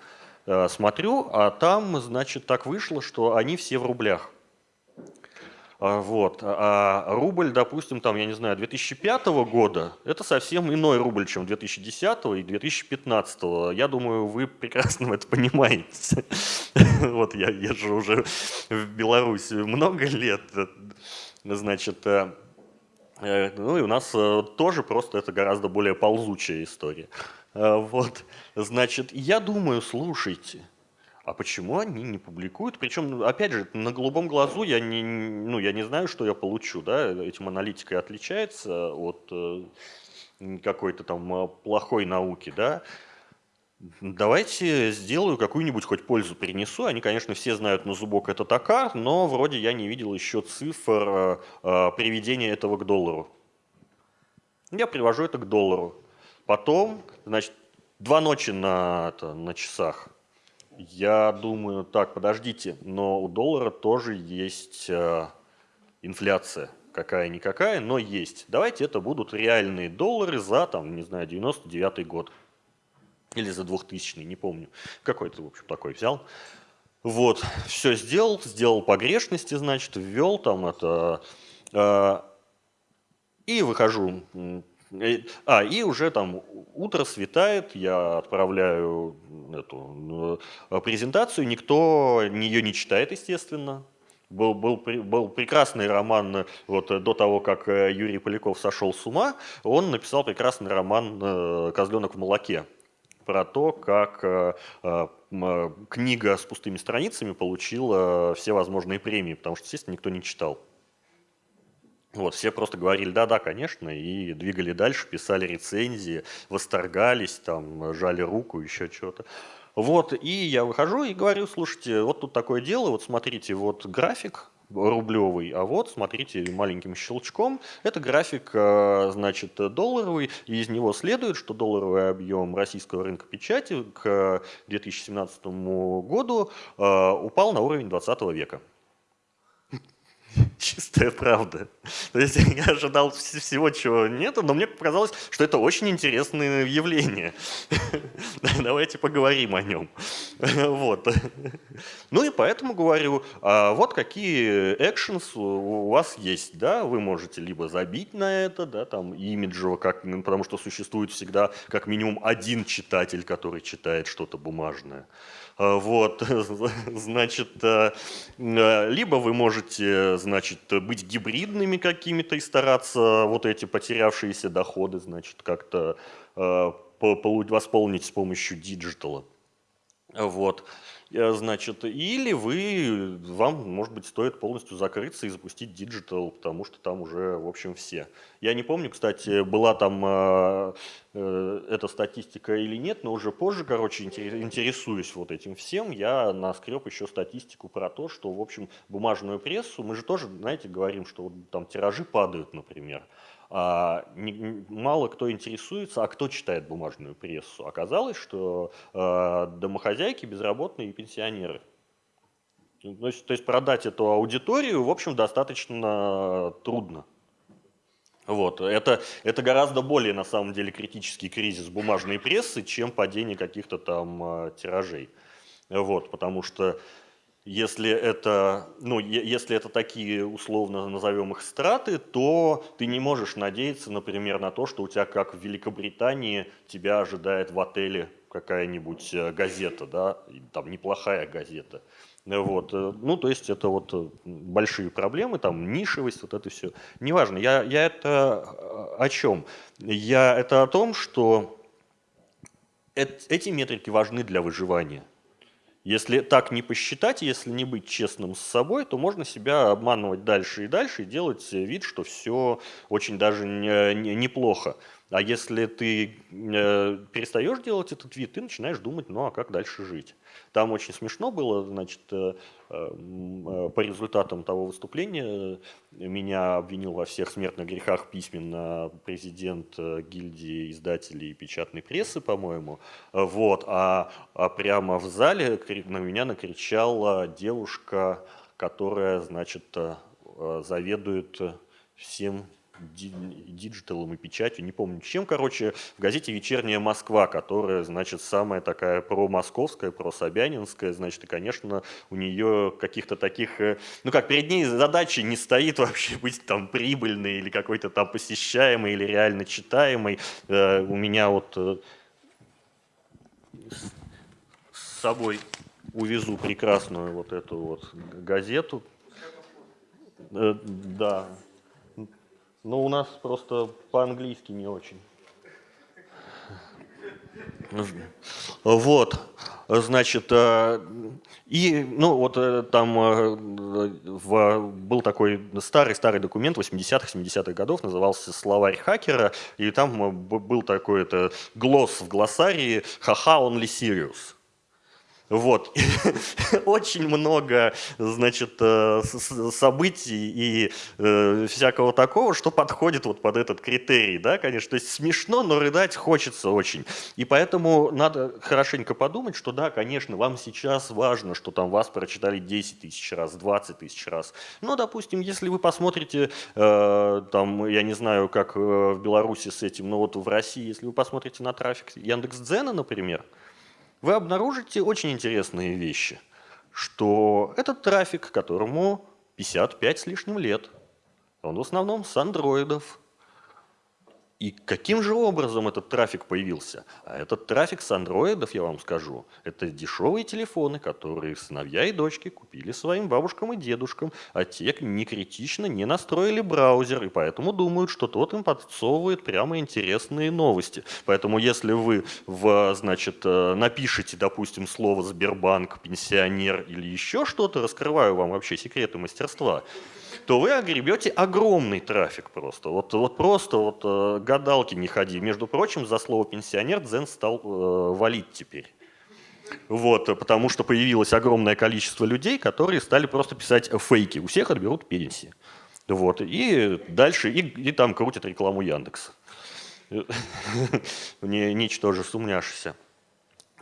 Э, смотрю, а там, значит, так вышло, что они все в рублях. А, вот. А рубль, допустим, там, я не знаю, 2005 года, это совсем иной рубль, чем 2010 и 2015. Я думаю, вы прекрасно это понимаете. Вот я езжу уже в Беларусь много лет. Значит, э, э, ну и у нас э, тоже просто это гораздо более ползучая история. Вот, значит, я думаю, слушайте, а почему они не публикуют? Причем, опять же, на голубом глазу я не, ну, я не знаю, что я получу. Да? Этим аналитика отличается от э, какой-то там э, плохой науки. Да? Давайте сделаю какую-нибудь хоть пользу принесу. Они, конечно, все знают на зубок это токар, но вроде я не видел еще цифр э, приведения этого к доллару. Я привожу это к доллару. Потом, значит, два ночи на, это, на часах. Я думаю, так, подождите, но у доллара тоже есть э, инфляция. Какая-никакая, но есть. Давайте это будут реальные доллары за, там, не знаю, 99 год. Или за 2000 не помню. Какой-то, в общем, такой взял. Вот, все сделал, сделал погрешности, значит, ввел там это... Э, и выхожу а, и уже там утро светает, я отправляю эту э, презентацию, никто ее не читает, естественно. Был, был, был прекрасный роман, э, вот до того, как Юрий Поляков сошел с ума, он написал прекрасный роман «Козленок в молоке» про то, как книга с пустыми страницами получила все возможные премии, потому что, естественно, никто не читал. Вот, все просто говорили, да-да, конечно, и двигали дальше, писали рецензии, восторгались, там, жали руку, еще что-то. Вот, и я выхожу и говорю, слушайте, вот тут такое дело, вот смотрите, вот график рублевый, а вот, смотрите, маленьким щелчком, это график, э, значит, долларовый, и из него следует, что долларовый объем российского рынка печати к 2017 году э, упал на уровень 20 века. Чистая правда. То есть я ожидал всего, чего нету, но мне показалось, что это очень интересное явление. Давайте поговорим о нем. Вот. Ну и поэтому говорю, а вот какие actions у вас есть. Да? Вы можете либо забить на это, да, там имиджево, как, потому что существует всегда как минимум один читатель, который читает что-то бумажное. А, вот, значит, э, э, либо вы можете, значит, быть гибридными какими-то и стараться вот эти потерявшиеся доходы, значит, как-то э, восполнить с помощью digital а. Вот. Э, значит, или вы, вам, может быть, стоит полностью закрыться и запустить digital, потому что там уже, в общем, все. Я не помню, кстати, была там э, э, эта статистика или нет, но уже позже, короче, интересуюсь вот этим всем, я наскреб еще статистику про то, что, в общем, бумажную прессу, мы же тоже, знаете, говорим, что вот там тиражи падают, например. А, не, мало кто интересуется, а кто читает бумажную прессу. Оказалось, что а, домохозяйки, безработные и пенсионеры. То есть, то есть продать эту аудиторию, в общем, достаточно трудно. Вот. Это, это гораздо более, на самом деле, критический кризис бумажной прессы, чем падение каких-то там э, тиражей. Вот, потому что если это, ну, если это такие, условно назовем их страты, то ты не можешь надеяться, например, на то, что у тебя, как в Великобритании, тебя ожидает в отеле какая-нибудь э, газета, да, там неплохая газета. Вот. Э, ну, то есть это вот э, большие проблемы, там нишевость, вот это все. Неважно, я, я это о чем? Я это о том, что эти метрики важны для выживания. Если так не посчитать, если не быть честным с собой, то можно себя обманывать дальше и дальше и делать вид, что все очень даже не, не, неплохо. А если ты э, перестаешь делать этот вид, ты начинаешь думать, ну а как дальше жить? Там очень смешно было, значит, э, э, по результатам того выступления меня обвинил во всех смертных грехах письменно президент гильдии издателей печатной прессы, по-моему. Вот, а, а прямо в зале на меня накричала девушка, которая, значит, заведует всем digital ом и печатью, не помню чем, короче, в газете «Вечерняя Москва», которая, значит, самая такая про-московская, про-собянинская, значит, и, конечно, у нее каких-то таких, э, ну как, перед ней задачи не стоит вообще быть там прибыльной или какой-то там посещаемой или реально читаемой. Э, у меня вот э, с собой увезу прекрасную вот эту вот газету. Да, но у нас просто по-английски не очень. Вот, значит, э, и, ну, вот э, там э, в, был такой старый-старый документ 80-х, 70-х годов, назывался «Словарь хакера», и там был такой это глосс в глоссарии «Ха-ха, only serious». Вот. Очень много, значит, э, событий и э, всякого такого, что подходит вот под этот критерий, да, конечно. То есть смешно, но рыдать хочется очень. И поэтому надо хорошенько подумать, что да, конечно, вам сейчас важно, что там вас прочитали 10 тысяч раз, 20 тысяч раз. Но, допустим, если вы посмотрите, э, там, я не знаю, как в Беларуси с этим, но вот в России, если вы посмотрите на трафик Яндекс.Дзена, например, вы обнаружите очень интересные вещи, что этот трафик, которому 55 с лишним лет, он в основном с андроидов, и каким же образом этот трафик появился? А этот трафик с андроидов, я вам скажу, это дешевые телефоны, которые сыновья и дочки купили своим бабушкам и дедушкам, а те не критично не настроили браузер, и поэтому думают, что тот им подсовывает прямо интересные новости. Поэтому если вы в, значит, э, напишите, допустим, слово «Сбербанк», «пенсионер» или еще что-то, раскрываю вам вообще секреты мастерства, то вы огребете огромный трафик просто. Вот, вот просто вот э, гадалки не ходи. Между прочим, за слово «пенсионер» Дзен стал э, валить теперь. Вот, потому что появилось огромное количество людей, которые стали просто писать фейки. У всех отберут пенсии. Вот, и дальше, и, и там крутят рекламу Яндекса. Не, ничтоже сумняшься.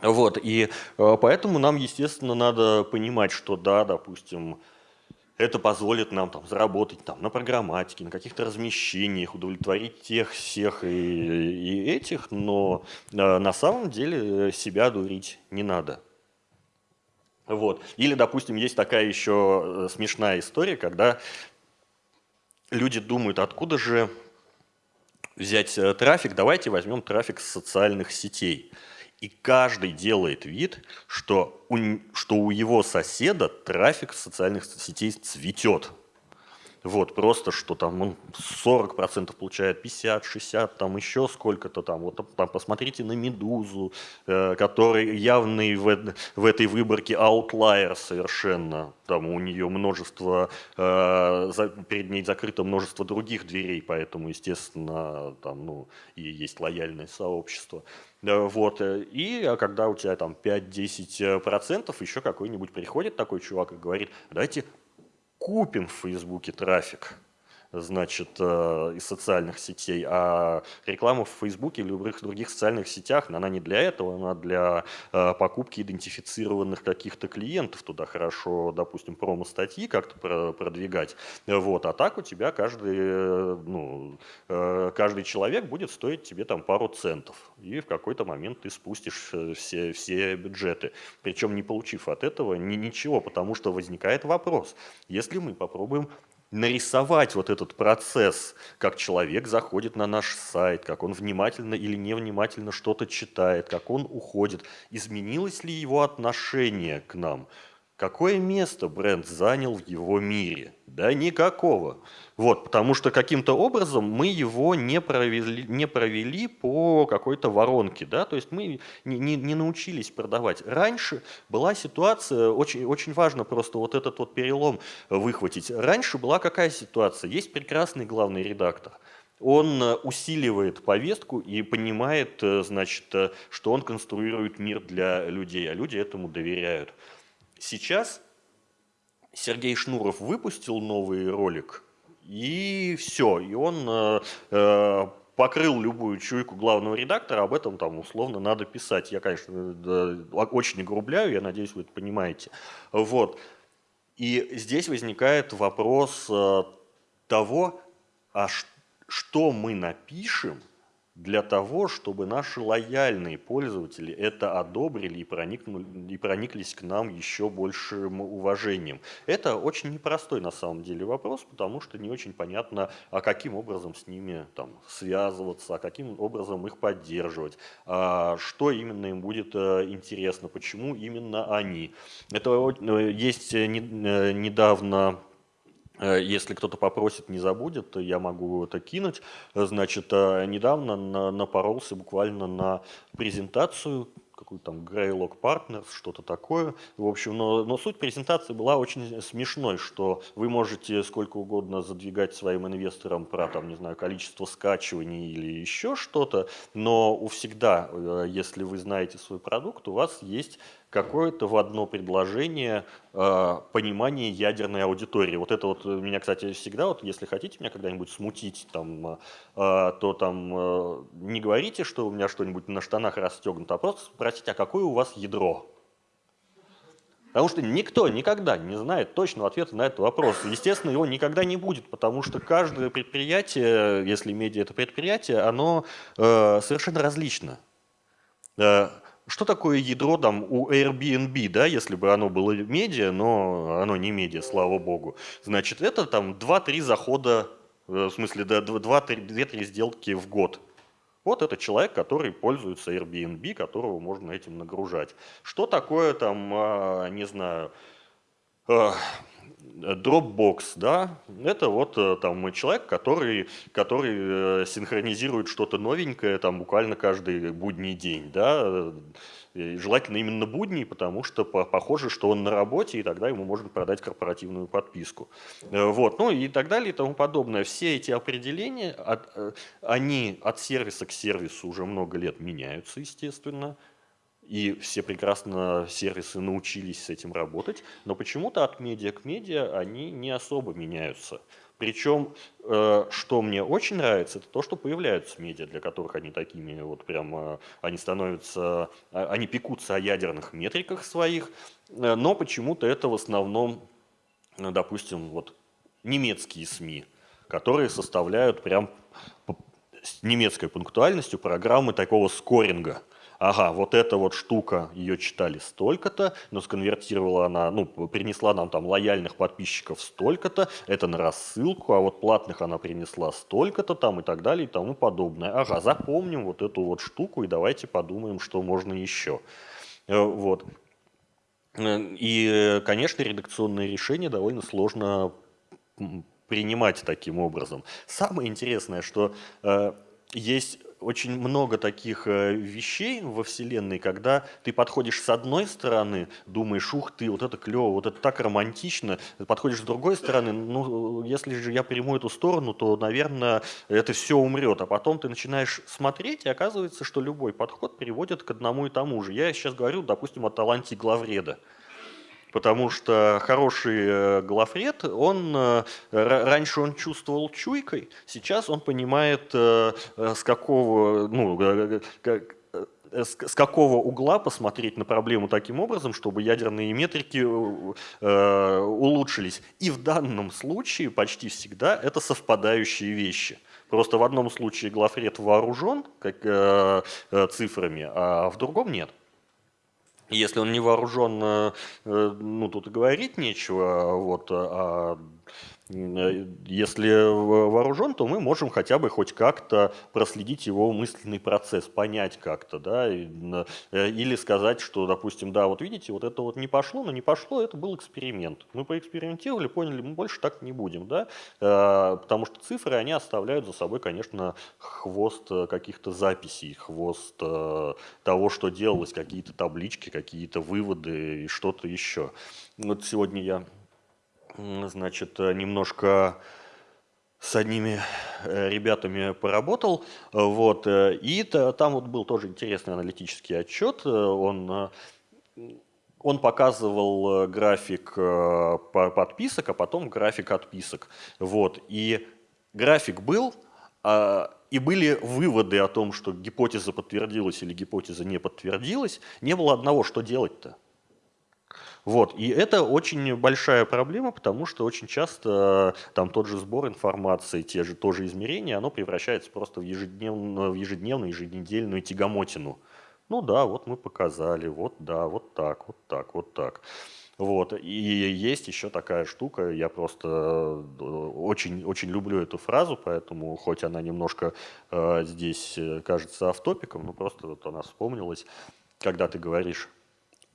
Вот, и э, поэтому нам, естественно, надо понимать, что да, допустим, это позволит нам там, заработать там, на программатике, на каких-то размещениях, удовлетворить тех, всех и, и этих, но э, на самом деле себя дурить не надо. Вот. Или, допустим, есть такая еще э, смешная история, когда люди думают, откуда же взять э, трафик, давайте возьмем трафик с социальных сетей. И каждый делает вид, что у, что у его соседа трафик социальных сетей цветет. Вот, просто что там он 40% получает, 50, 60, там еще сколько-то там. Вот там посмотрите на «Медузу», э, который явный в, в этой выборке аутлайер совершенно. Там у нее множество, э, за, перед ней закрыто множество других дверей, поэтому, естественно, там, ну, и есть лояльное сообщество. Вот. Э, и а когда у тебя там 5-10%, еще какой-нибудь приходит такой чувак и говорит, давайте купим в Фейсбуке трафик значит, э, из социальных сетей, а реклама в Фейсбуке или любых других социальных сетях, она не для этого, она для э, покупки идентифицированных каких-то клиентов. Туда хорошо, допустим, промо-статьи как-то продвигать. Вот. А так у тебя каждый, э, ну, каждый человек будет стоить тебе там пару центов. И в какой-то момент ты спустишь все, все бюджеты. Причем не получив от этого ни, ничего, потому что возникает вопрос. Если мы попробуем нарисовать вот этот процесс, как человек заходит на наш сайт, как он внимательно или невнимательно что-то читает, как он уходит, изменилось ли его отношение к нам, какое место бренд занял в его мире. Да никакого. Вот, потому что каким-то образом мы его не провели, не провели по какой-то воронке, да, то есть мы не, не, не научились продавать. Раньше была ситуация, очень, очень важно просто вот этот вот перелом выхватить. Раньше была какая ситуация? Есть прекрасный главный редактор. Он э, усиливает повестку и понимает, э, значит, э, что он конструирует мир для людей, а люди этому доверяют. Сейчас Сергей Шнуров выпустил новый ролик, и все, и он э, э, покрыл любую чуйку главного редактора, об этом там условно надо писать. Я, конечно, да, очень огрубляю, я надеюсь, вы это понимаете. Вот. И здесь возникает вопрос э, того, а что мы напишем, для того, чтобы наши лояльные пользователи это одобрили и, проникнули, и прониклись к нам еще большим уважением. Это очень непростой на самом деле вопрос, потому что не очень понятно, а каким образом с ними там, связываться, а каким образом их поддерживать, а что именно им будет э, интересно, почему именно они. Это э, есть э, недавно если кто-то попросит, не забудет, я могу это кинуть. Значит, э, недавно напоролся буквально на презентацию какой-то там Greylock Partners, что-то такое. В общем, но, но суть презентации была очень смешной, что вы можете сколько угодно задвигать своим инвесторам про, там, не знаю, количество скачиваний или еще что-то, но у всегда, э, если вы знаете свой продукт, у вас есть какое-то в одно предложение э, понимание ядерной аудитории. Вот это вот меня, кстати, всегда, вот если хотите меня когда-нибудь смутить, там, э, то там э, не говорите, что у меня что-нибудь на штанах расстегнуто, а просто спросите, а какое у вас ядро? Потому что никто никогда не знает точного ответа на этот вопрос. Естественно, его никогда не будет, потому что каждое предприятие, если медиа это предприятие, оно э, совершенно различно. Что такое ядро там у Airbnb, да, если бы оно было медиа, но оно не медиа, слава богу. Значит, это там 2-3 захода, э, в смысле 2-3 сделки в год. Вот это человек, который пользуется Airbnb, которого можно этим нагружать. Что такое там, а, не знаю, Dropbox, да, это вот э, там человек, который, который э, синхронизирует что-то новенькое там буквально каждый будний день, да, и желательно именно будний, потому что похоже, что он на работе, и тогда ему можно продать корпоративную подписку. Э, вот, ну и так далее и тому подобное. Все эти определения, они от сервиса к сервису уже много лет меняются, естественно, и все прекрасно сервисы научились с этим работать, но почему-то от медиа к медиа они не особо меняются. Причем, э, что мне очень нравится, это то, что появляются медиа, для которых они такими вот прям, они становятся, а, они пекутся о ядерных метриках своих, э, но почему-то это в основном, допустим, вот немецкие СМИ, которые составляют прям с немецкой пунктуальностью программы такого скоринга – ага, вот эта вот штука, ее читали столько-то, но сконвертировала она, ну, принесла нам там лояльных подписчиков столько-то, это на рассылку, а вот платных она принесла столько-то там и так далее и тому подобное. Ага, запомним вот эту вот штуку и давайте подумаем, что можно еще. Э, вот. Э, и, конечно, редакционные решения довольно сложно принимать таким образом. Самое интересное, что э, есть очень много таких э, вещей во Вселенной, когда ты подходишь с одной стороны, думаешь, ух ты, вот это клево, вот это так романтично, подходишь с другой стороны, ну, если же я приму эту сторону, то, наверное, это все умрет. А потом ты начинаешь смотреть, и оказывается, что любой подход приводит к одному и тому же. Я сейчас говорю, допустим, о таланте главреда. Потому что хороший э, главред, он э, раньше он чувствовал чуйкой, сейчас он понимает, э, с какого, ну, с какого угла посмотреть на проблему таким образом, чтобы ядерные метрики улучшились. И в данном случае почти всегда это совпадающие вещи. Просто в одном случае главред вооружен как, цифрами, а в другом нет. Если он не вооружен, э, ну тут и говорить нечего, вот, а если вооружен, то мы можем хотя бы хоть как-то проследить его мысленный процесс, понять как-то, да, э, или сказать, что, допустим, да, вот видите, вот это вот не пошло, но не пошло, это был эксперимент. Мы поэкспериментировали, поняли, мы больше так не будем, да, э, потому что цифры, они оставляют за собой, конечно, хвост каких-то записей, хвост того, что делалось, какие-то таблички, какие-то выводы и что-то еще. Вот сегодня я значит, э, немножко с одними э, ребятами поработал, вот, э, и там вот был тоже интересный аналитический отчет, он, он показывал график подписок, а потом график отписок, вот, и график был, а, и были выводы о том, что гипотеза подтвердилась или гипотеза не подтвердилась, не было одного, что делать-то. Вот. И это очень большая проблема, потому что очень часто там тот же сбор информации, те же тоже измерения, оно превращается просто в ежедневную, в ежедневную, еженедельную тягомотину. Ну да, вот мы показали, вот да, вот так, вот так, вот так. Вот. И есть еще такая штука, я просто э, очень, очень люблю эту фразу, поэтому хоть она немножко э, здесь э, кажется автопиком, но просто вот она вспомнилась, когда ты говоришь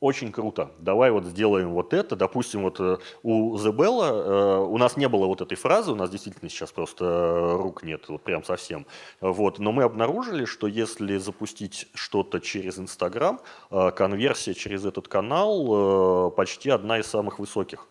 очень круто. Давай вот сделаем вот это. Допустим, вот э, у Зебелла э, у нас не было вот этой фразы, у нас действительно сейчас просто э, рук нет, вот прям совсем. Вот. Но мы обнаружили, что если запустить что-то через Инстаграм, конверсия через этот канал почти одна из самых высоких.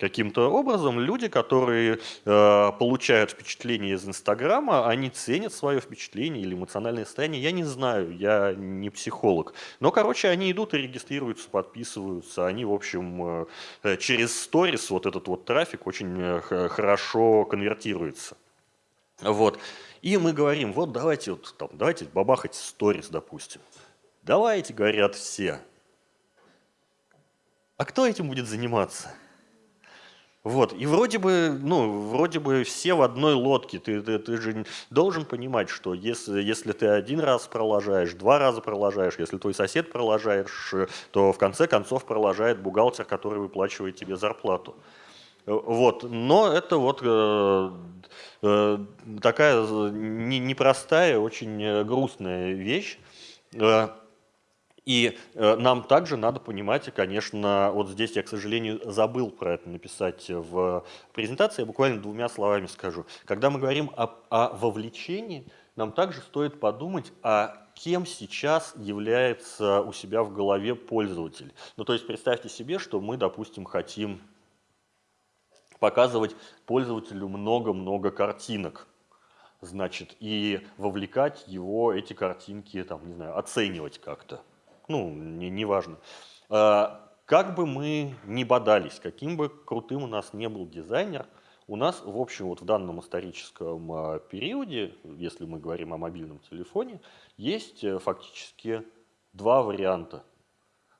Каким-то образом люди, которые э, получают впечатление из Инстаграма, они ценят свое впечатление или эмоциональное состояние. Я не знаю, я не психолог. Но, короче, они идут и регистрируются, подписываются. Они, в общем, э, через сторис вот этот вот трафик очень э, хорошо конвертируется. Вот. И мы говорим, вот давайте, вот, там, давайте бабахать сторис, допустим. Давайте, говорят все. А кто этим будет заниматься? Вот, и вроде бы, ну, вроде бы все в одной лодке. Ты, ты, ты же должен понимать, что если, если ты один раз пролажаешь, два раза пролажаешь, если твой сосед пролажаешь, то в конце концов пролажает бухгалтер, который выплачивает тебе зарплату. Вот, но это вот э, э, такая непростая, очень грустная вещь. И э, нам также надо понимать, конечно, вот здесь я, к сожалению, забыл про это написать в презентации, я буквально двумя словами скажу. Когда мы говорим о, о вовлечении, нам также стоит подумать, а кем сейчас является у себя в голове пользователь. Ну, то есть представьте себе, что мы, допустим, хотим показывать пользователю много-много картинок значит, и вовлекать его, эти картинки, там, не знаю, оценивать как-то ну, не, не важно. А, как бы мы ни бодались, каким бы крутым у нас не был дизайнер, у нас, в общем, вот в данном историческом а, периоде, если мы говорим о мобильном телефоне, есть э, фактически два варианта.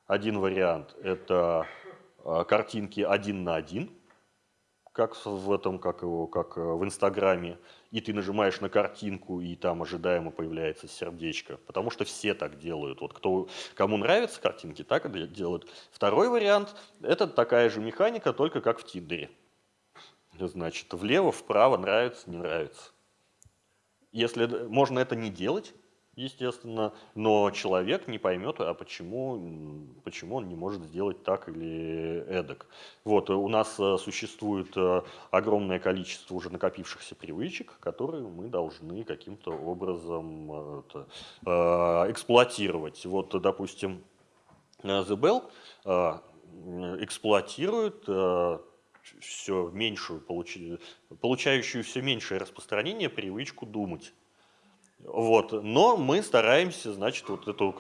Один вариант – это картинки один на один, как в этом, как его, как э, в Инстаграме, и ты нажимаешь на картинку, и там ожидаемо появляется сердечко. Потому что все так делают. Вот кто, кому нравятся картинки, так и делают. Второй вариант – это такая же механика, только как в Тиндере. Значит, влево, вправо, нравится, не нравится. Если можно это не делать, естественно, но человек не поймет, а почему, почему он не может сделать так или эдак. Вот, у нас э, существует э, огромное количество уже накопившихся привычек, которые мы должны каким-то образом э, это, эксплуатировать. Вот, допустим, The Bell эксплуатирует все меньшую, получающую все меньшее распространение привычку думать. Вот. Но мы стараемся, значит, вот эту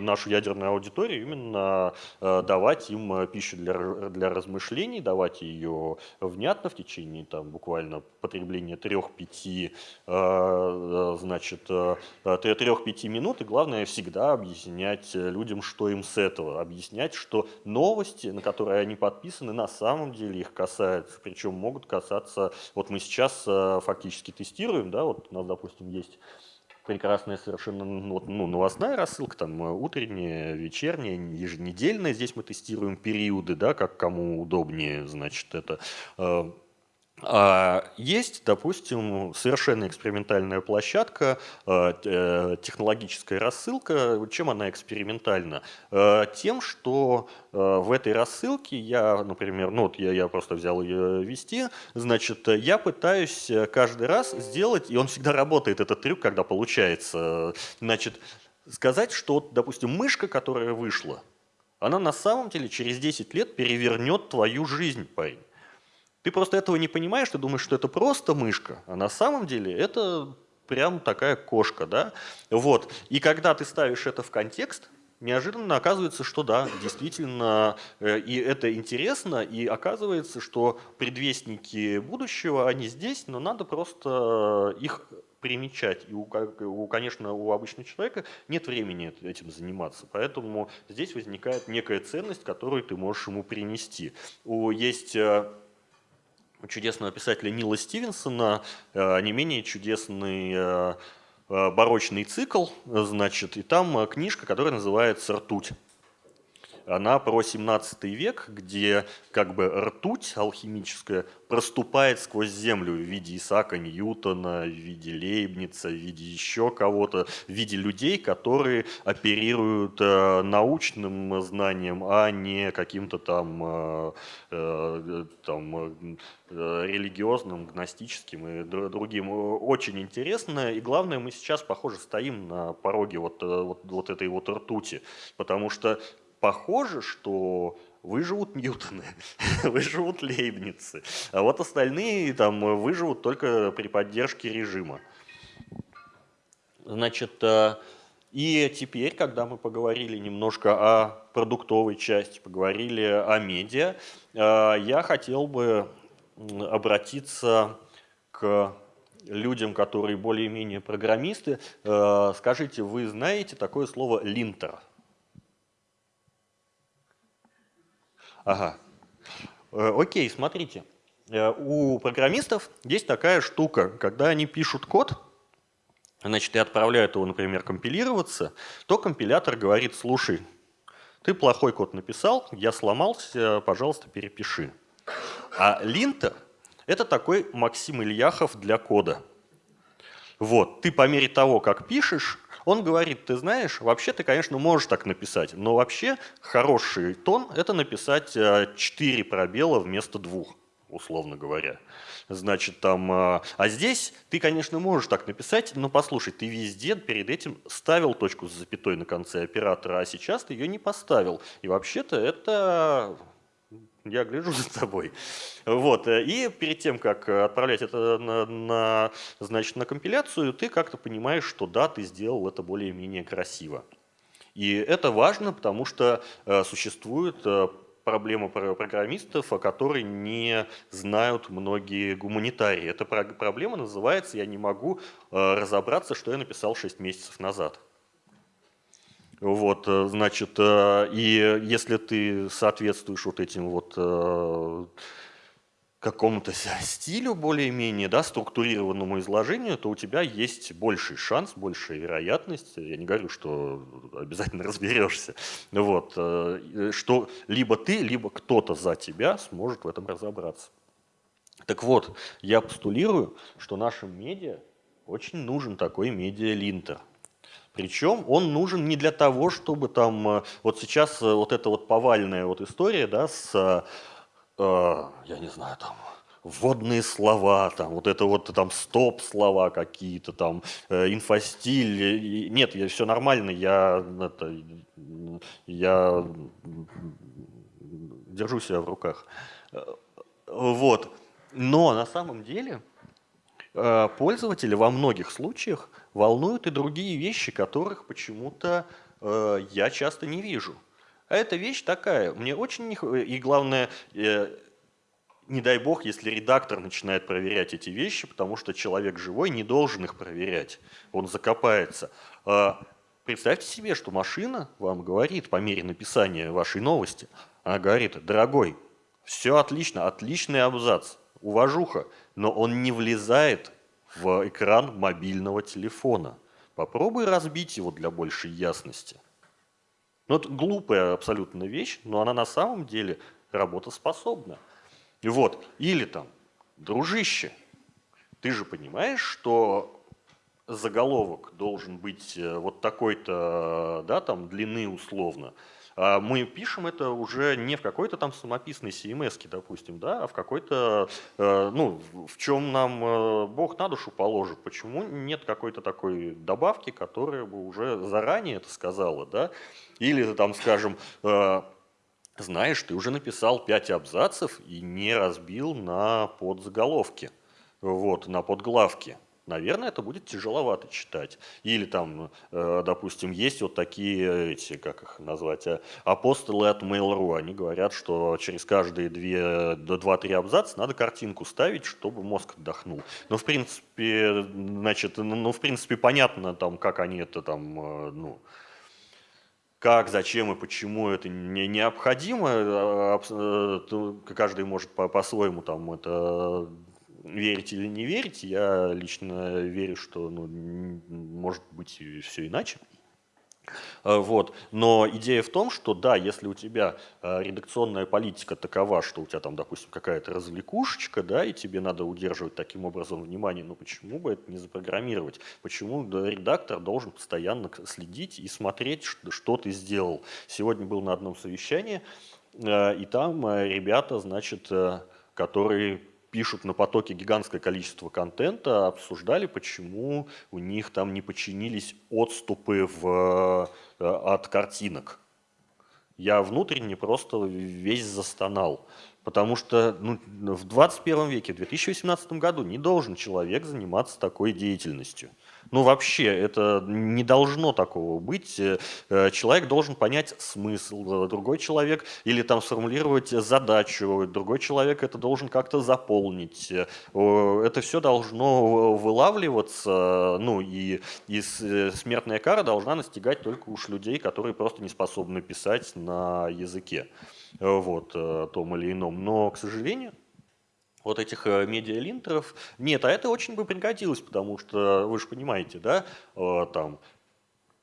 нашу ядерную аудиторию именно э, давать им э, пищу для, для размышлений, давать ее внятно в течение там, буквально потребления 3-5 э, значит, 3-5 минут. И главное всегда объяснять людям, что им с этого. Объяснять, что новости, на которые они подписаны, на самом деле их касаются. Причем могут касаться, вот мы сейчас фактически тестируем, да, вот у нас, допустим, есть прекрасная совершенно ну, ну, новостная рассылка, там э, утренняя, вечерняя, еженедельная. Здесь мы тестируем периоды, да, как кому удобнее, значит, это э, есть, допустим, совершенно экспериментальная площадка, э, э, технологическая рассылка. Чем она экспериментальна? Э, тем, что в этой рассылке я, например, ну вот я, я просто взял ее вести, значит, я пытаюсь каждый раз сделать, и он всегда работает, этот трюк, когда получается, значит, сказать, что, допустим, мышка, которая вышла, она на самом деле через 10 лет перевернет твою жизнь, парень. Ты просто этого не понимаешь, ты думаешь, что это просто мышка, а на самом деле это прям такая кошка, да? Вот. И когда ты ставишь это в контекст, неожиданно оказывается, что да, действительно, э, и это интересно, и оказывается, что предвестники будущего, они здесь, но надо просто их примечать. И, у, у, конечно, у обычного человека нет времени этим заниматься. Поэтому здесь возникает некая ценность, которую ты можешь ему принести. У, есть э, чудесного писателя Нила Стивенсона э, не менее чудесный э, барочный цикл, значит, и там книжка, которая называется «Ртуть» она про 17 век, где как бы ртуть алхимическая проступает сквозь землю в виде Исаака Ньютона, в виде Лейбница, в виде еще кого-то, в виде людей, которые оперируют э, научным знанием, а не каким-то там, э, э, там религиозным, гностическим и другим. Очень интересно. И главное, мы сейчас, похоже, стоим на пороге вот, вот, вот этой вот ртути, потому что похоже, что выживут Ньютоны, выживут Лейбницы, а вот остальные там выживут только при поддержке режима. Значит, э, и теперь, когда мы поговорили немножко о продуктовой части, поговорили о медиа, э, я хотел бы обратиться к людям, которые более-менее программисты. Э, скажите, вы знаете такое слово «линтер»? Ага. Э, окей, смотрите. Э, у программистов есть такая штука, когда они пишут код, значит, и отправляют его, например, компилироваться, то компилятор говорит, слушай, ты плохой код написал, я сломался, пожалуйста, перепиши. А линтер – это такой Максим Ильяхов для кода. Вот, ты по мере того, как пишешь, он говорит, ты знаешь, вообще ты, конечно, можешь так написать, но вообще хороший тон – это написать 4 э, пробела вместо двух условно говоря. Значит, там, э, а здесь ты, конечно, можешь так написать, но послушай, ты везде перед этим ставил точку с запятой на конце оператора, а сейчас ты ее не поставил. И вообще-то это я гляжу за тобой. Вот. Э, и перед тем, как отправлять это на, на, значит, на компиляцию, ты как-то понимаешь, что да, ты сделал это более-менее красиво. И это важно, потому что э, существует э, проблема программистов, о которой не знают многие гуманитарии. Эта проблема называется «я не могу разобраться, что я написал 6 месяцев назад». Вот, э, значит, э, и если ты соответствуешь вот этим вот э, какому-то стилю более-менее, да, структурированному изложению, то у тебя есть больший шанс, большая вероятность, я не говорю, что обязательно разберешься, вот, что либо ты, либо кто-то за тебя сможет в этом разобраться. Так вот, я постулирую, что нашим медиа очень нужен такой медиа-линтер – причем он нужен не для того, чтобы там, э, вот сейчас э, вот эта вот повальная вот история, да, с, э, я не знаю, там, вводные слова, там, вот это вот там стоп-слова какие-то, там, э, инфостиль. Нет, я, все нормально, я, это, я держу себя в руках. Вот. Но на самом деле пользователи во многих случаях волнуют и другие вещи, которых почему-то э, я часто не вижу. А эта вещь такая, мне очень не... И главное, э, не дай бог, если редактор начинает проверять эти вещи, потому что человек живой не должен их проверять, он закопается. Э, представьте себе, что машина вам говорит по мере написания вашей новости, она говорит, дорогой, все отлично, отличный абзац, уважуха, но он не влезает в экран мобильного телефона. Попробуй разбить его для большей ясности. Ну, это глупая абсолютно вещь, но она на самом деле работоспособна. Вот. Или там, дружище, ты же понимаешь, что заголовок должен быть э, вот такой-то, да, там, длины условно, мы пишем это уже не в какой-то там самописной CMS, допустим, да, а в какой-то, э, ну, в чем нам э, Бог на душу положит. Почему нет какой-то такой добавки, которая бы уже заранее это сказала, да? Или там, скажем, э, знаешь, ты уже написал 5 абзацев и не разбил на подзаголовки, вот, на подглавки. Наверное, это будет тяжеловато читать. Или там, э, допустим, есть вот такие, эти, как их назвать, э, апостолы от Mail.ru, они говорят, что через каждые две, до два-три абзаца надо картинку ставить, чтобы мозг отдохнул. Но, в принципе, значит, ну, в принципе, понятно, там, как они это там, э, ну, как, зачем и почему это не необходимо, каждый может по-своему по там это верить или не верить, я лично верю, что ну, может быть все иначе. А, вот. Но идея в том, что да, если у тебя а, редакционная политика такова, что у тебя там, допустим, какая-то развлекушечка, да, и тебе надо удерживать таким образом внимание, ну почему бы это не запрограммировать? Почему редактор должен постоянно следить и смотреть, что, ты сделал? Сегодня был на одном совещании, а, и там ребята, значит, которые пишут на потоке гигантское количество контента, обсуждали, почему у них там не починились отступы в, э, от картинок. Я внутренне просто весь застонал. Потому что ну, в 21 веке, в 2018 году не должен человек заниматься такой деятельностью. Ну вообще, это не должно такого быть. Э, э, человек должен понять смысл, другой человек или там сформулировать задачу, другой человек это должен как-то заполнить. Э, это все должно вылавливаться, ну и, и смертная кара должна настигать только уж людей, которые просто не способны писать на языке вот, том или ином. Но, к сожалению, вот этих э, медиалинтеров нет, а это очень бы пригодилось, потому что вы же понимаете, да, э, там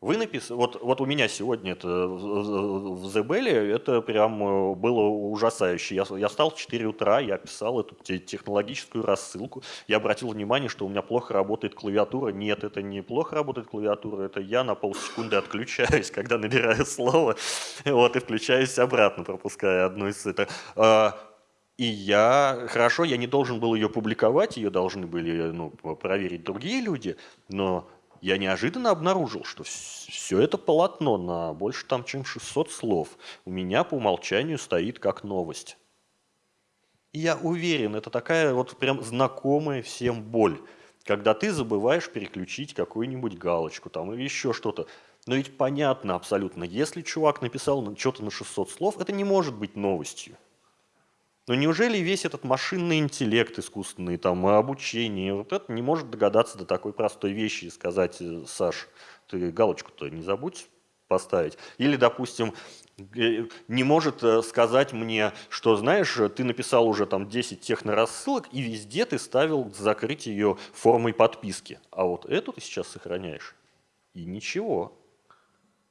вы написали, вот, вот у меня сегодня это в Зебеле, это прям э, было ужасающе. Я, я встал в 4 утра, я писал эту технологическую рассылку. Я обратил внимание, что у меня плохо работает клавиатура. Нет, это не плохо работает клавиатура, это я на полсекунды отключаюсь, когда набираю слово, вот, и включаюсь обратно, пропуская одну из это. А, и я, хорошо, я не должен был ее публиковать, ее должны были ну, проверить другие люди, но я неожиданно обнаружил, что все это полотно на больше там, чем 600 слов у меня по умолчанию стоит как новость. И я уверен, это такая вот прям знакомая всем боль, когда ты забываешь переключить какую-нибудь галочку там или еще что-то. Но ведь понятно абсолютно, если чувак написал что-то на 600 слов, это не может быть новостью. Но неужели весь этот машинный интеллект искусственный, там, обучение, вот это не может догадаться до такой простой вещи и сказать, э, Саш, ты галочку-то не забудь поставить. Или, допустим, э, не может э, сказать мне, что, знаешь, ты написал уже там 10 технорассылок, и везде ты ставил закрыть ее формой подписки. А вот эту ты сейчас сохраняешь. И ничего.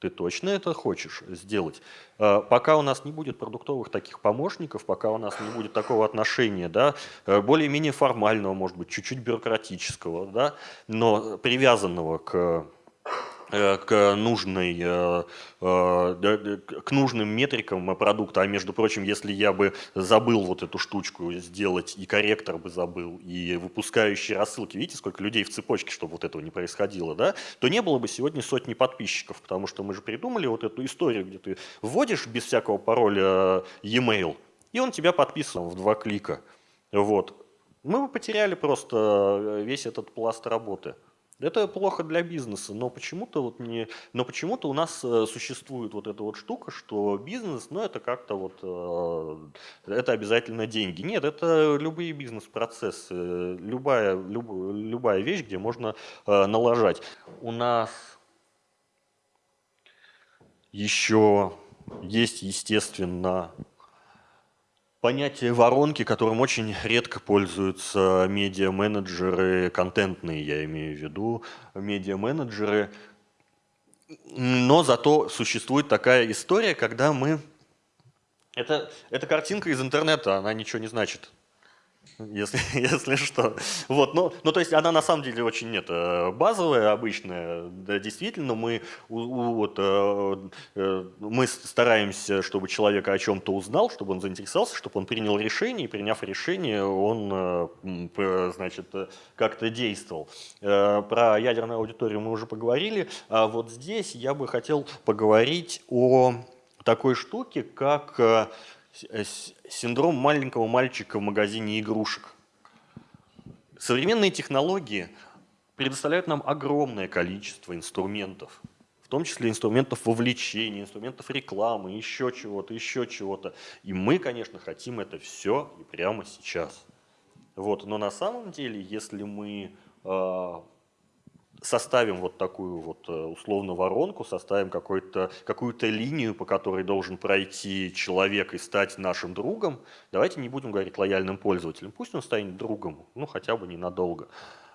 Ты точно это хочешь сделать? Э, пока у нас не будет продуктовых таких помощников, пока у нас не будет такого отношения, да, э, более-менее формального, может быть, чуть-чуть бюрократического, да, но привязанного к к, нужной, э, э, к нужным метрикам продукта. А между прочим, если я бы забыл вот эту штучку сделать, и корректор бы забыл, и выпускающие рассылки, видите, сколько людей в цепочке, чтобы вот этого не происходило, да, то не было бы сегодня сотни подписчиков, потому что мы же придумали вот эту историю, где ты вводишь без всякого пароля e-mail, и он тебя подписан в два клика. Вот. Мы бы потеряли просто весь этот пласт работы. Это плохо для бизнеса, но почему-то вот не, но почему-то у нас э, существует вот эта вот штука, что бизнес, ну это как-то вот, э, это обязательно деньги. Нет, это любые бизнес-процессы, любая, люб, любая вещь, где можно э, налажать. У нас еще есть, естественно, понятие воронки, которым очень редко пользуются медиа-менеджеры, контентные я имею в виду, медиа-менеджеры. Но зато существует такая история, когда мы... Это, это картинка из интернета, она ничего не значит если, если что. Вот, ну, ну, то есть она на самом деле очень нет, базовая, обычная. Да, действительно, мы, вот, э, э, мы стараемся, чтобы человек о чем-то узнал, чтобы он заинтересовался, чтобы он принял решение, и приняв решение, он, э, значит, как-то действовал. Про ядерную аудиторию мы уже поговорили. А вот здесь я бы хотел поговорить о такой штуке, как Э, синдром маленького мальчика в магазине игрушек. Современные технологии предоставляют нам огромное количество инструментов, в том числе инструментов вовлечения, инструментов рекламы, еще чего-то, еще чего-то. И мы, конечно, хотим это все и прямо сейчас. Вот. Но на самом деле, если мы э, составим вот такую вот э, условно воронку, составим какую-то линию, по которой должен пройти человек и стать нашим другом, давайте не будем говорить лояльным пользователем, пусть он станет другом, ну хотя бы ненадолго,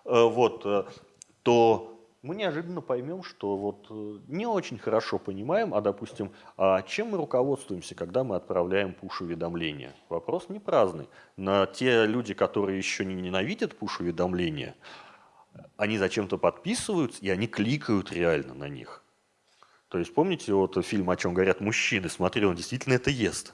э, вот, э, то мы неожиданно поймем, что вот не очень хорошо понимаем, а, допустим, а чем мы руководствуемся, когда мы отправляем пуш-уведомления. Вопрос не праздный. На те люди, которые еще не ненавидят пуш-уведомления, они зачем-то подписываются, и они кликают реально на них. То есть помните вот фильм, о чем говорят мужчины, смотри, он действительно это ест.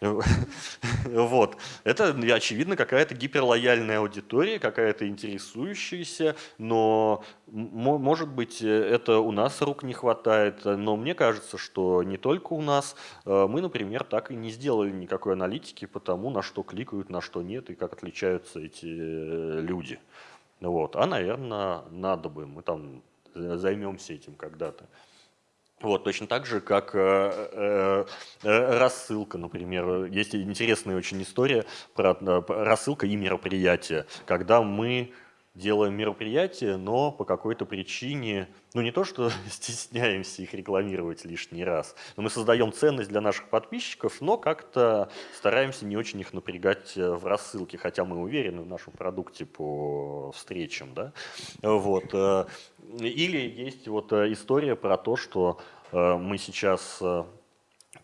Вот. Это, очевидно, какая-то гиперлояльная аудитория, какая-то интересующаяся, но, может быть, это у нас рук не хватает, но мне кажется, что не только у нас. Э, мы, например, так и не сделали никакой аналитики по тому, на что кликают, на что нет, и как отличаются эти э, люди. Вот. А, наверное, надо бы, мы там займемся этим когда-то. Вот, точно так же, как э, э, э, рассылка, например. Есть интересная очень история про э, рассылка и мероприятия, когда мы делаем мероприятия, но по какой-то причине, ну не то, что стесняемся их рекламировать лишний раз, но мы создаем ценность для наших подписчиков, но как-то стараемся не очень их напрягать э, в рассылке, хотя мы уверены в нашем продукте по встречам. Да? Вот. Э, или есть вот э, история про то, что мы сейчас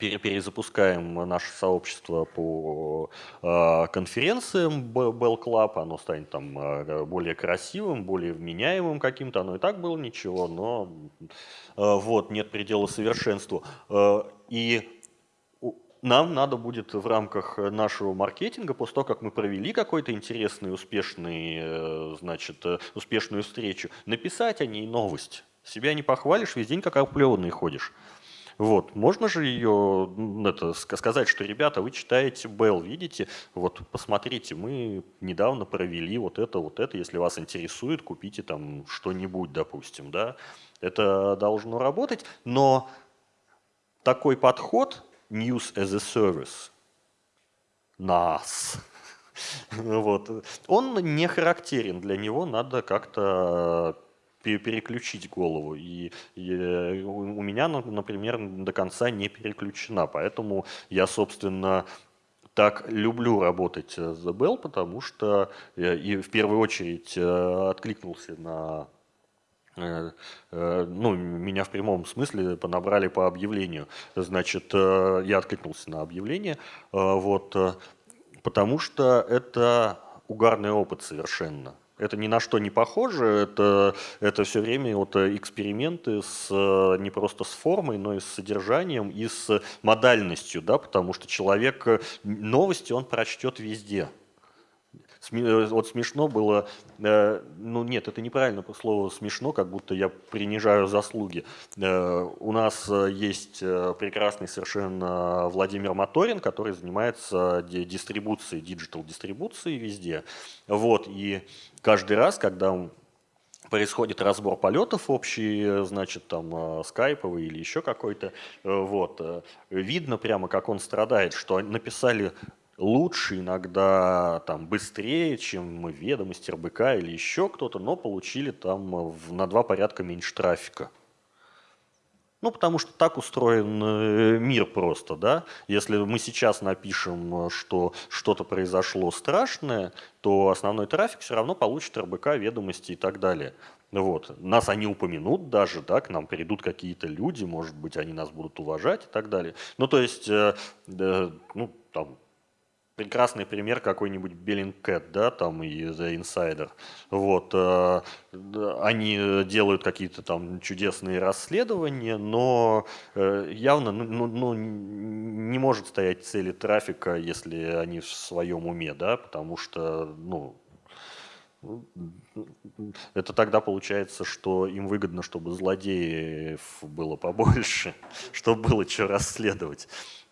перезапускаем наше сообщество по а, конференциям Bell Club, оно станет там а, более красивым, более вменяемым каким-то, оно и так было ничего, но а, вот, нет предела совершенству. И нам надо будет в рамках нашего маркетинга, после того, как мы провели какой-то интересный, успешный, э, значит, э, успешную встречу, написать о ней новость. Себя не похвалишь, весь день как оплеванный ходишь. Вот. Можно же ее это, сказать, что, ребята, вы читаете Bell, видите, вот посмотрите, мы недавно провели вот это, вот это, если вас интересует, купите там что-нибудь, допустим, да. Это должно работать, но такой подход News as a Service, нас, вот, он не характерен, для него надо как-то переключить голову. И, и э, у меня, например, до конца не переключена. Поэтому я, собственно, так люблю работать с The Bell, потому что и в первую очередь э, откликнулся на э, ну, меня в прямом смысле понабрали по объявлению. Значит, я откликнулся на объявление, вот, потому что это угарный опыт совершенно. Это ни на что не похоже, это, это все время вот эксперименты с, не просто с формой, но и с содержанием, и с модальностью, да, потому что человек новости он прочтет везде. Э, вот смешно было, э, ну нет, это неправильно по слову смешно, как будто я принижаю заслуги. Э, у нас есть прекрасный совершенно Владимир Моторин, который занимается дистрибуцией, диджитал-дистрибуцией везде. Вот, и каждый раз, когда происходит разбор полетов общий, значит, там, скайповый или еще какой-то, вот, видно прямо, как он страдает, что написали лучше, иногда там быстрее, чем ведомости РБК или еще кто-то, но получили там на два порядка меньше трафика. Ну, потому что так устроен э, мир просто, да. Если мы сейчас напишем, что что-то произошло страшное, то основной трафик все равно получит РБК, ведомости и так далее. Вот. Нас они упомянут даже, да, к нам придут какие-то люди, может быть, они нас будут уважать и так далее. Ну, то есть, э, э, ну, там, прекрасный пример какой-нибудь Bellingcat, да, там и The Insider. Вот, э, они делают какие-то там чудесные расследования, но э, явно ну, ну, ну, не может стоять цели трафика, если они в своем уме, да, потому что, ну, это тогда получается, что им выгодно, чтобы злодеев было побольше, чтобы было что расследовать.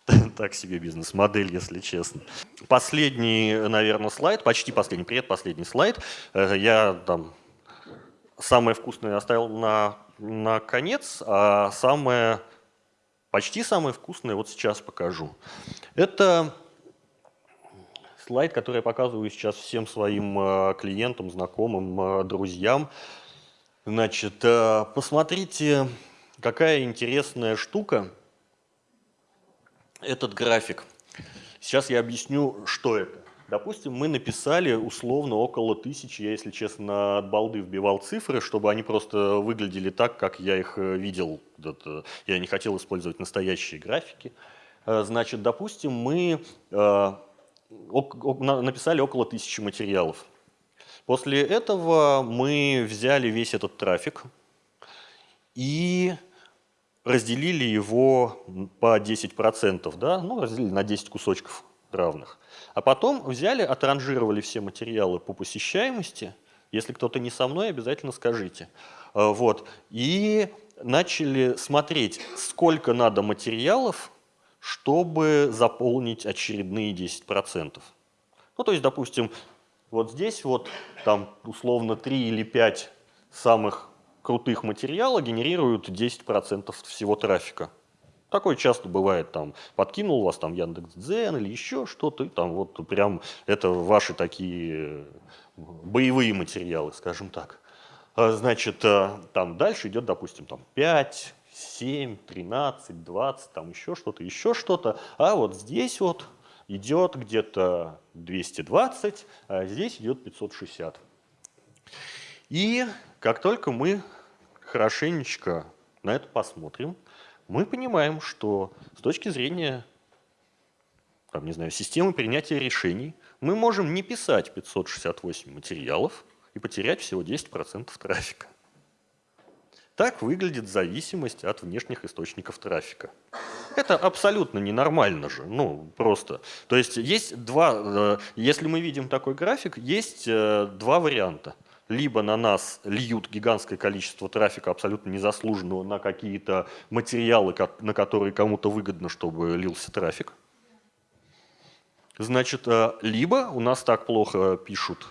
так себе бизнес-модель, если честно. Последний, наверное, слайд, почти последний, предпоследний слайд. Э, я там самое вкусное оставил на, на конец, а самое, почти самое вкусное вот сейчас покажу. Это слайд, который я показываю сейчас всем своим э, клиентам, знакомым, э, друзьям. Значит, посмотрите, какая интересная штука этот график. Сейчас я объясню, что это. Допустим, мы написали условно около тысячи, я, если честно, от балды вбивал цифры, чтобы они просто выглядели так, как я их э, видел. Я не хотел использовать настоящие графики. Э, значит, допустим, мы э, написали около тысячи материалов. После этого мы взяли весь этот трафик и разделили его по 10%, да? ну, разделили на 10 кусочков равных. А потом взяли, отранжировали все материалы по посещаемости. Если кто-то не со мной, обязательно скажите. А, вот. И начали смотреть, сколько надо материалов, чтобы заполнить очередные 10%. Ну, то есть, допустим, вот здесь вот там условно 3 или 5 самых крутых материала генерируют 10% всего трафика. Такое часто бывает, там, подкинул вас там Яндекс.Дзен или еще что-то, там вот прям это ваши такие боевые материалы, скажем так. А, значит, э, там дальше идет, допустим, там 5, 7, 13, 20, там еще что-то, еще что-то. А вот здесь вот идет где-то 220, а здесь идет 560. И как только мы хорошенечко на это посмотрим, мы понимаем, что с точки зрения там, не знаю, системы принятия решений мы можем не писать 568 материалов и потерять всего 10% трафика. Так выглядит зависимость от внешних источников трафика. Это абсолютно ненормально же, ну просто. То есть есть два, э, если мы видим такой график, есть э, два варианта – либо на нас льют гигантское количество трафика абсолютно незаслуженного на какие-то материалы, на которые кому-то выгодно, чтобы лился трафик. Значит, э, либо у нас так плохо пишут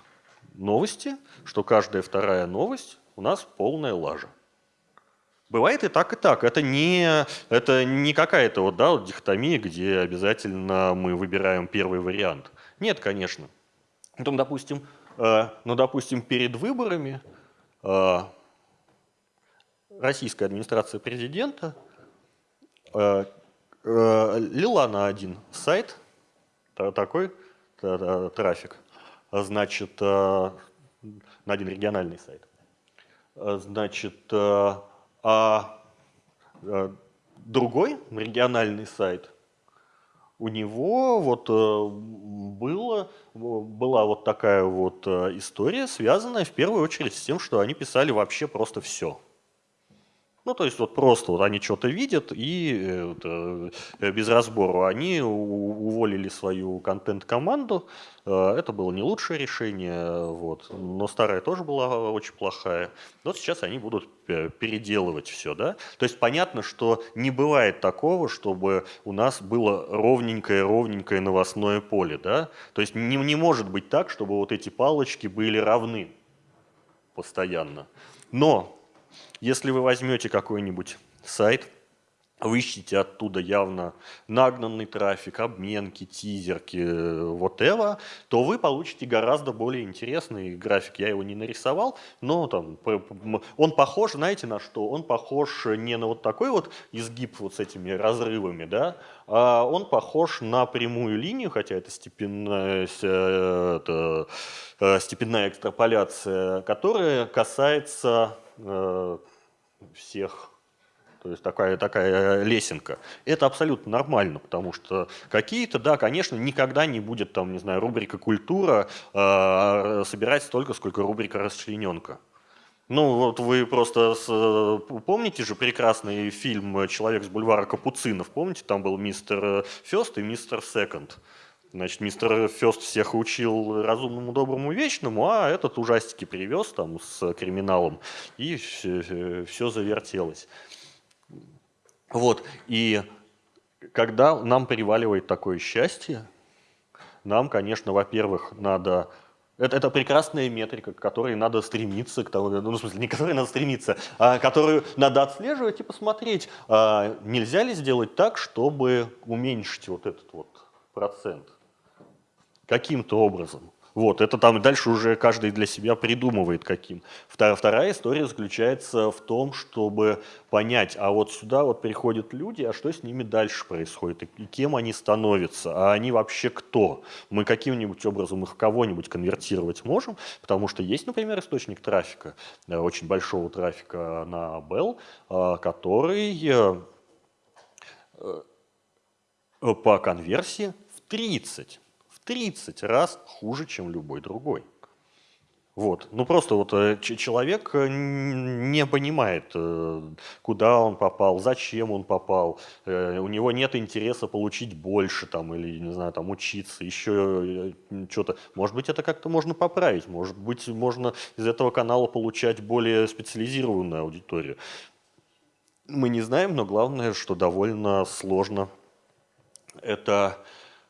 новости, что каждая вторая новость у нас полная лажа. Бывает и так, и так. Это не, это не какая-то вот, да, вот дихотомия, где обязательно мы выбираем первый вариант. Нет, конечно. Потом, допустим, ну, допустим, перед выборами э, российская администрация президента э, лила на один сайт такой трафик, значит, на один региональный сайт. Значит, а другой региональный сайт – у него вот э, было, была вот такая вот э, история, связанная в первую очередь с тем, что они писали вообще просто все. Ну, то есть вот просто вот они что-то видят и это, без разбору. Они уволили свою контент-команду. Э, это было не лучшее решение, вот. но старая тоже была очень плохая. Вот сейчас они будут переделывать все. Да? То есть понятно, что не бывает такого, чтобы у нас было ровненькое-ровненькое новостное поле. Да? То есть не, не может быть так, чтобы вот эти палочки были равны постоянно. Но если вы возьмете какой-нибудь сайт, вы ищете оттуда явно нагнанный трафик, обменки, тизерки, whatever, то вы получите гораздо более интересный график. Я его не нарисовал, но там он похож, знаете на что? Он похож не на вот такой вот изгиб вот с этими разрывами, да, а он похож на прямую линию, хотя это степенная, это, э, степенная экстраполяция, которая касается э, всех то есть такая, такая лесенка. Это абсолютно нормально, потому что какие-то, да, конечно, никогда не будет, там, не знаю, рубрика «Культура» э, собирать столько, сколько рубрика «Расчлененка». Ну, вот вы просто с, помните же прекрасный фильм «Человек с бульвара Капуцинов», помните, там был мистер Фест и мистер Секонд. Значит, мистер Фест всех учил разумному, доброму, вечному, а этот ужастики привез там с криминалом, и все, все завертелось. Вот, и когда нам переваливает такое счастье, нам, конечно, во-первых, надо Это, это прекрасная метрика, к которой надо стремиться, к тому, ну, в смысле, не к которой надо стремиться, а которую надо отслеживать и посмотреть, а нельзя ли сделать так, чтобы уменьшить вот этот вот процент каким-то образом. Вот, это там дальше уже каждый для себя придумывает каким. Вторая, вторая история заключается в том, чтобы понять, а вот сюда вот приходят люди, а что с ними дальше происходит, и кем они становятся, а они вообще кто? Мы каким-нибудь образом их кого-нибудь конвертировать можем, потому что есть, например, источник трафика, э, очень большого трафика на Bell, э, который э, по конверсии в 30 30 раз хуже, чем любой другой. Вот. Ну просто вот э, человек э, не понимает, э, куда он попал, зачем он попал, у него нет интереса получить больше там, или, не знаю, там, учиться, еще что-то. Может быть, это как-то можно поправить, может быть, можно из этого канала получать более специализированную аудиторию. Мы не знаем, но главное, что довольно сложно это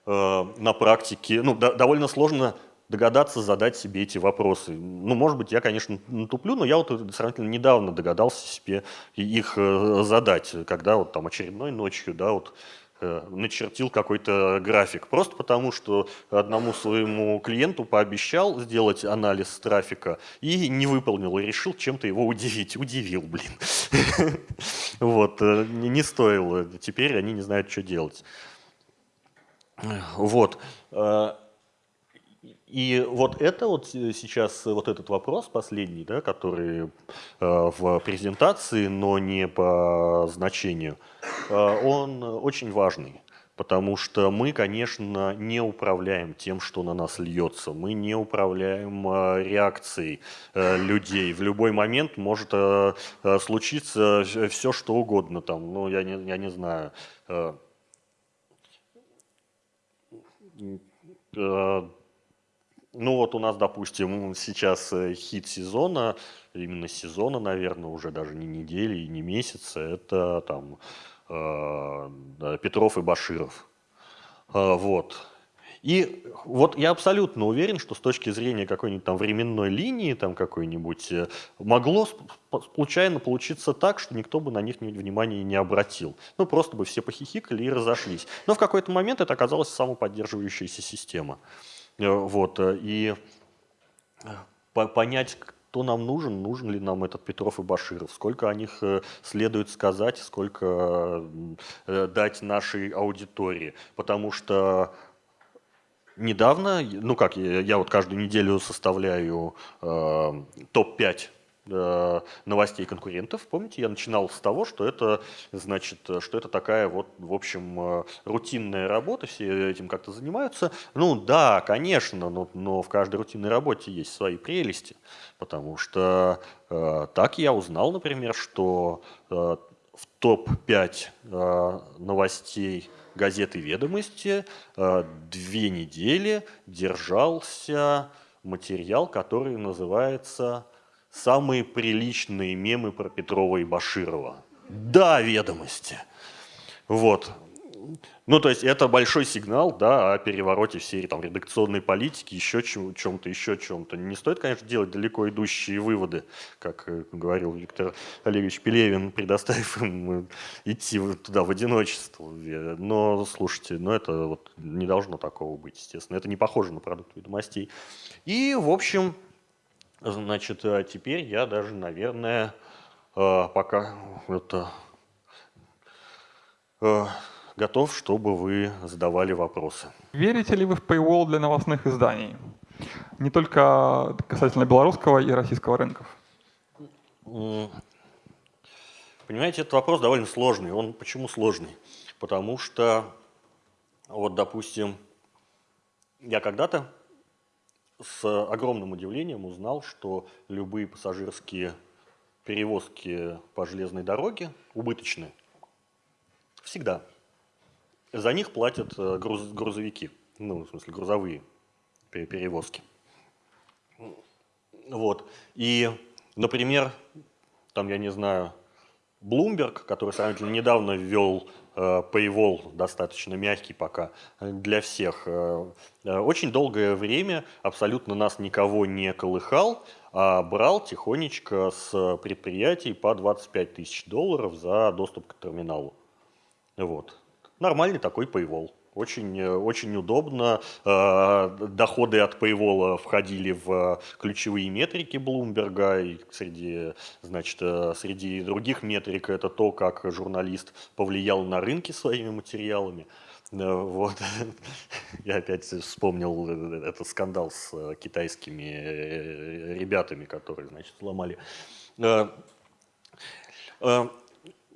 на практике, ну, до, довольно сложно догадаться задать себе эти вопросы. Ну, может быть, я, конечно, туплю, но я вот сравнительно недавно догадался себе их э, задать, когда вот там очередной ночью, да, вот э, начертил какой-то график. Просто потому, что одному своему клиенту пообещал сделать анализ трафика и не выполнил, и решил чем-то его удивить. Удивил, блин. Вот, не стоило. Теперь они не знают, что делать. Вот. Э, и вот это вот сейчас, вот этот вопрос последний, да, который э, в презентации, но не по значению, э, он очень важный. Потому что мы, конечно, не управляем тем, что на нас льется. Мы не управляем реакцией людей. В любой момент может случиться все, что угодно. Там, ну, я не, я не знаю, ну вот у нас, допустим, сейчас э, хит сезона, именно сезона, наверное, уже даже не недели и не месяца, это там э, Петров и Баширов. Вот. И вот я абсолютно уверен, что с точки зрения какой-нибудь там временной линии, там какой-нибудь, э, могло случайно получиться так, что никто бы на них внимания не обратил. Ну, просто бы все похихикали и разошлись. Но в какой-то момент это оказалась самоподдерживающаяся система. Э, вот, э, и понять, кто нам нужен, нужен ли нам этот Петров и Баширов, сколько о них следует сказать, сколько дать нашей аудитории. Потому что недавно, ну как, я, вот каждую неделю составляю э, топ-5 э, новостей конкурентов. Помните, я начинал с того, что это значит, что это такая вот, в общем, э, рутинная работа, все этим как-то занимаются. Ну да, конечно, но, но в каждой рутинной работе есть свои прелести, потому что э, так я узнал, например, что э, в топ-5 э, новостей газеты «Ведомости» э, две недели держался материал, который называется «Самые приличные мемы про Петрова и Баширова». Да, «Ведомости». Вот. Ну, то есть это большой сигнал да, о перевороте всей там, редакционной политики, еще чем-то, еще чем-то. Не стоит, конечно, делать далеко идущие выводы, как э, говорил Виктор Олегович Пелевин, предоставив им э, идти туда в одиночество. Но, слушайте, ну это вот не должно такого быть, естественно. Это не похоже на продукт ведомостей. И, в общем, значит, а теперь я даже, наверное, э, пока это готов, чтобы вы задавали вопросы. Верите ли вы в paywall для новостных изданий? Не только касательно белорусского и российского рынков. Понимаете, этот вопрос довольно сложный. Он почему сложный? Потому что, вот, допустим, я когда-то с огромным удивлением узнал, что любые пассажирские перевозки по железной дороге убыточны. Всегда. За них платят э, груз, грузовики, ну, в смысле, грузовые перевозки. Вот. И, например, там, я не знаю, Bloomberg, который сравнительно недавно ввел Paywall достаточно мягкий пока для всех. Очень долгое время абсолютно нас никого не колыхал, а брал тихонечко с предприятий по 25 тысяч долларов за доступ к терминалу. Вот. Нормальный такой Paywall. Очень, очень удобно. Э, доходы от Paywall входили в ключевые метрики Блумберга. И среди, значит, э, среди других метрик это то, как журналист повлиял на рынки своими материалами. Э, вот. Я опять вспомнил этот скандал с китайскими ребятами, которые, значит, сломали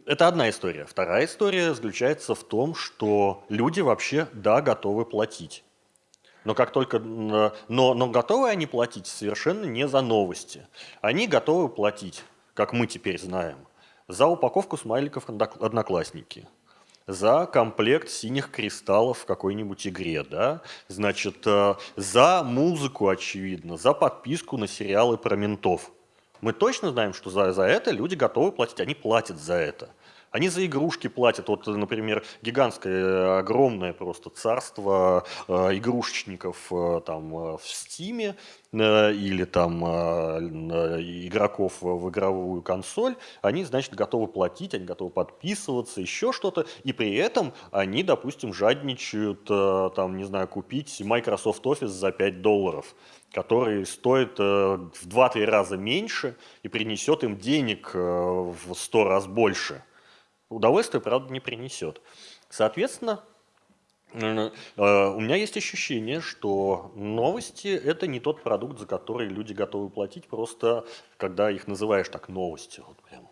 это одна история. Вторая история заключается в том, что люди вообще, да, готовы платить. Но как только, но, но готовы они платить совершенно не за новости. Они готовы платить, как мы теперь знаем, за упаковку смайликов «Одноклассники», за комплект синих кристаллов в какой-нибудь игре, да, значит, э, за музыку, очевидно, за подписку на сериалы про ментов – мы точно знаем, что за, за это люди готовы платить, они платят за это. Они за игрушки платят. Вот, например, гигантское, огромное просто царство э, игрушечников э, там э, в Стиме э, или там э, игроков в игровую консоль. Они, значит, готовы платить, они готовы подписываться, еще что-то. И при этом они, допустим, жадничают, э, там, не знаю, купить Microsoft Office за 5 долларов который стоит э, в 2-3 раза меньше и принесет им денег э, в 100 раз больше. Удовольствие, правда, не принесет. Соответственно, э, у меня есть ощущение, что новости – это не тот продукт, за который люди готовы платить, просто когда их называешь так новости. Вот прям.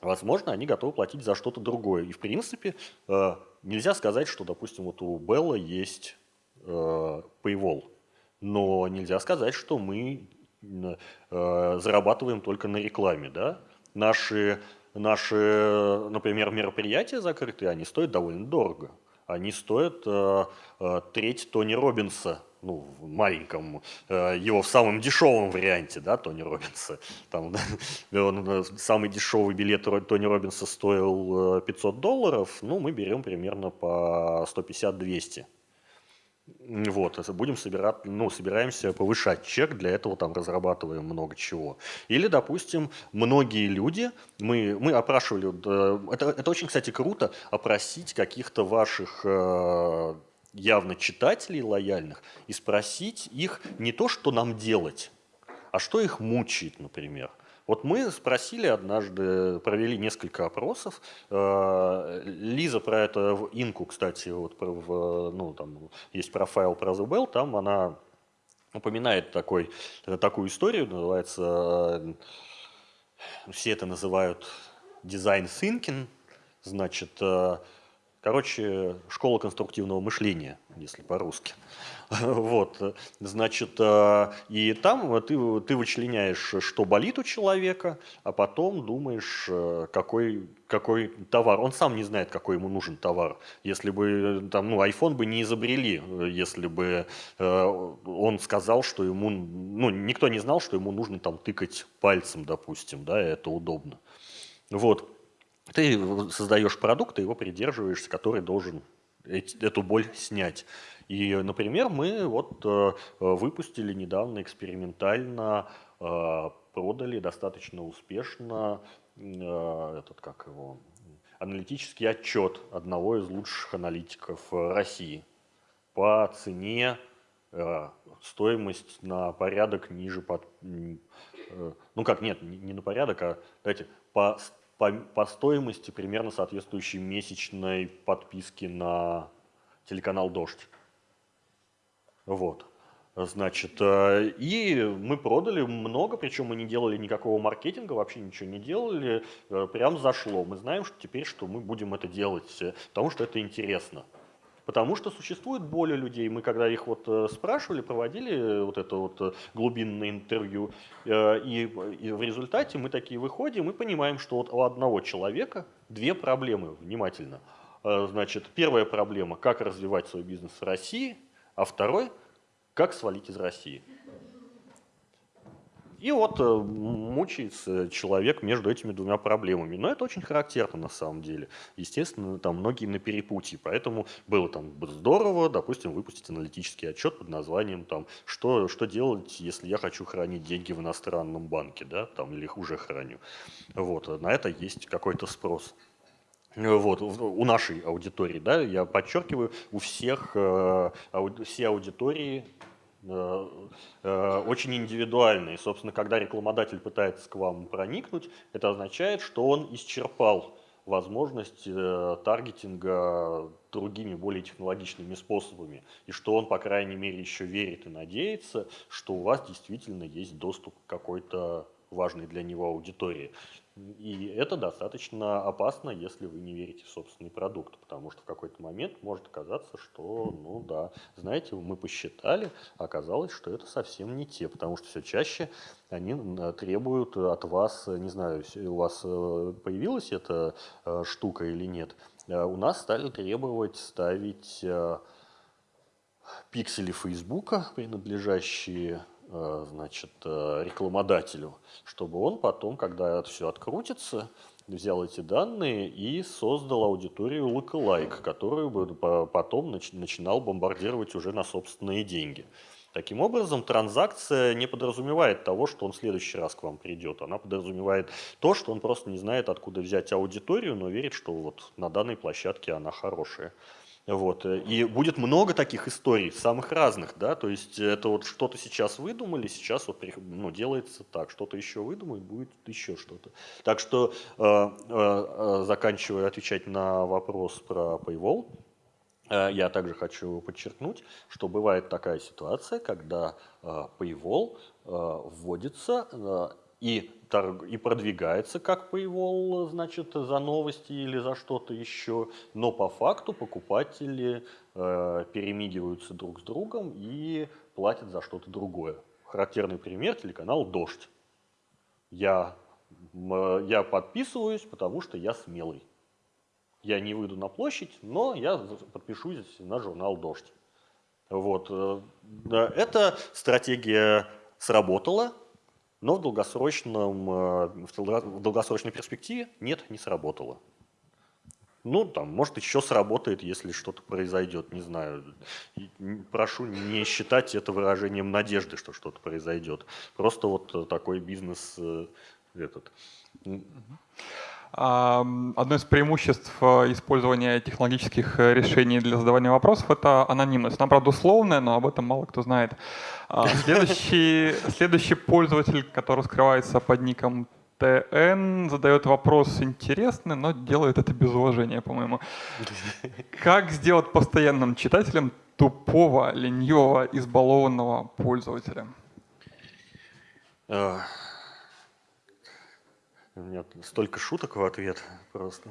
Возможно, они готовы платить за что-то другое. И, в принципе, нельзя сказать, что, допустим, вот у Белла есть Paywall – но нельзя сказать, что мы э, зарабатываем только на рекламе. Да? Наши, наши, например, мероприятия закрытые, они стоят довольно дорого. Они стоят э, э, треть Тони Робинса, ну, в маленьком, э, его в самом дешевом варианте, да, Тони Робинса. Там, он, э, самый дешевый билет Тони Робинса стоил 500 э, долларов, ну, мы берем примерно по 150-200. Вот, будем собирать, ну, собираемся повышать чек, для этого там разрабатываем много чего. Или, допустим, многие люди, мы, мы опрашивали, это, это очень, кстати, круто, опросить каких-то ваших э, явно читателей лояльных и спросить их не то, что нам делать, а что их мучает, например. Вот мы спросили однажды, провели несколько опросов. Э, Лиза про это в Инку, кстати, вот в, ну, там есть профайл про Bell, там она упоминает такой, такую историю, называется, э, все это называют design thinking, значит, э, Короче, школа конструктивного мышления, если по-русски. Вот, значит, э, и там ты, ты вычленяешь, что болит у человека, а потом думаешь, э, какой, какой товар. Он сам не знает, какой ему нужен товар. Если бы, там, ну, iPhone бы не изобрели, если бы э, он сказал, что ему, ну, никто не знал, что ему нужно там тыкать пальцем, допустим, да, это удобно. Вот. Ты создаешь продукт, ты его придерживаешься, который должен эту боль снять. И, например, мы вот э, выпустили недавно экспериментально, э, продали достаточно успешно э, этот, как его, аналитический отчет одного из лучших аналитиков России по цене стоимость на порядок ниже под, ну как нет не на порядок а давайте по по, по стоимости примерно соответствующей месячной подписке на телеканал «Дождь». Вот. Значит, э, и мы продали много, причем мы не делали никакого маркетинга, вообще ничего не делали, э, прям зашло. Мы знаем что теперь, что мы будем это делать, э, потому что это интересно. Потому что существует боль у людей. Мы когда их вот э, спрашивали, проводили вот это вот э, глубинное интервью, э, и в результате мы такие выходим и понимаем, что вот у одного человека две проблемы, внимательно. Значит, первая проблема, как развивать свой бизнес в России, а второй, как свалить из России. И вот э, мучается человек между этими двумя проблемами. Но это очень характерно на самом деле. Естественно, там многие на перепутье. Поэтому было там здорово, допустим, выпустить аналитический отчет под названием там, что, что делать, если я хочу хранить деньги в иностранном банке, да, там, или их уже храню. Вот, на это есть какой-то спрос. Вот, у нашей аудитории, да, я подчеркиваю, у всех, э, все аудитории Э, э, очень индивидуальные. Собственно, когда рекламодатель пытается к вам проникнуть, это означает, что он исчерпал возможность э, таргетинга другими, более технологичными способами, и что он, по крайней мере, еще верит и надеется, что у вас действительно есть доступ к какой-то важной для него аудитории. И это достаточно опасно, если вы не верите в собственный продукт, потому что в какой-то момент может оказаться, что, ну да, знаете, мы посчитали, оказалось, что это совсем не те, потому что все чаще они требуют от вас, не знаю, у вас э, появилась эта э, штука или нет, э, у нас стали требовать ставить пиксели Фейсбука, принадлежащие Э, значит, э, рекламодателю, чтобы он потом, когда это все открутится, взял эти данные и создал аудиторию lookalike, которую бы потом начинал бомбардировать уже на собственные деньги. Таким образом, транзакция не подразумевает того, что он в следующий раз к вам придет. Она подразумевает то, что он просто не знает, откуда взять аудиторию, но верит, что вот на данной площадке она хорошая. Вот. Э, и будет много таких историй, самых разных, да, то есть это вот что-то сейчас выдумали, сейчас вот ну, делается так, что-то еще выдумают, будет еще что-то. Так что, э, э, э, заканчивая отвечать на вопрос про Paywall, э, я также хочу подчеркнуть, что бывает такая ситуация, когда э, Paywall вводится и, торг, и продвигается как Paywall, значит, за новости или за что-то еще, но по факту покупатели э, перемигиваются друг с другом и платят за что-то другое. Характерный пример – телеканал «Дождь». Я, я подписываюсь, потому что я смелый. Я не выйду на площадь, но я подпишусь на журнал «Дождь». Вот. Э, эта стратегия сработала, но в, долгосрочном, э, в долгосрочной перспективе нет, не сработало. Ну, там, может, еще сработает, если что-то произойдет, не знаю. Прошу не считать это выражением надежды, что что-то произойдет. Просто вот такой бизнес э, этот. Одно из преимуществ э, использования технологических э, решений для задавания вопросов — это анонимность. Она, правда, условная, но об этом мало кто знает. А, следующий, следующий пользователь, который скрывается под ником ТН, задает вопрос интересный, но делает это без уважения, по-моему. Как сделать постоянным читателем тупого, ленивого, избалованного пользователя? У меня столько шуток в ответ просто.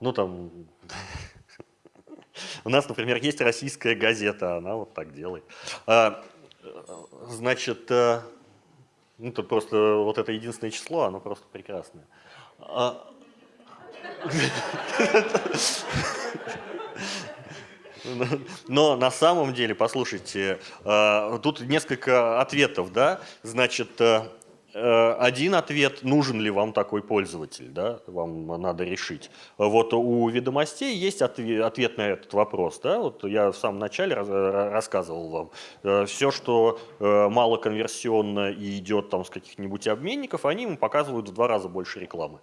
Ну там, у нас, например, есть российская газета, она вот так делает. А, значит, э, ну тут просто вот это единственное число, оно просто прекрасное. А, но на самом деле, послушайте, э, тут несколько ответов, да, значит, Э, один ответ, нужен ли вам такой пользователь, да, вам надо решить. Вот у ведомостей есть ответ на этот вопрос. Да? Вот я в самом начале рассказывал вам. Э, Все, что э, мало конверсионно и идет там с каких-нибудь обменников, они ему показывают в два раза больше рекламы.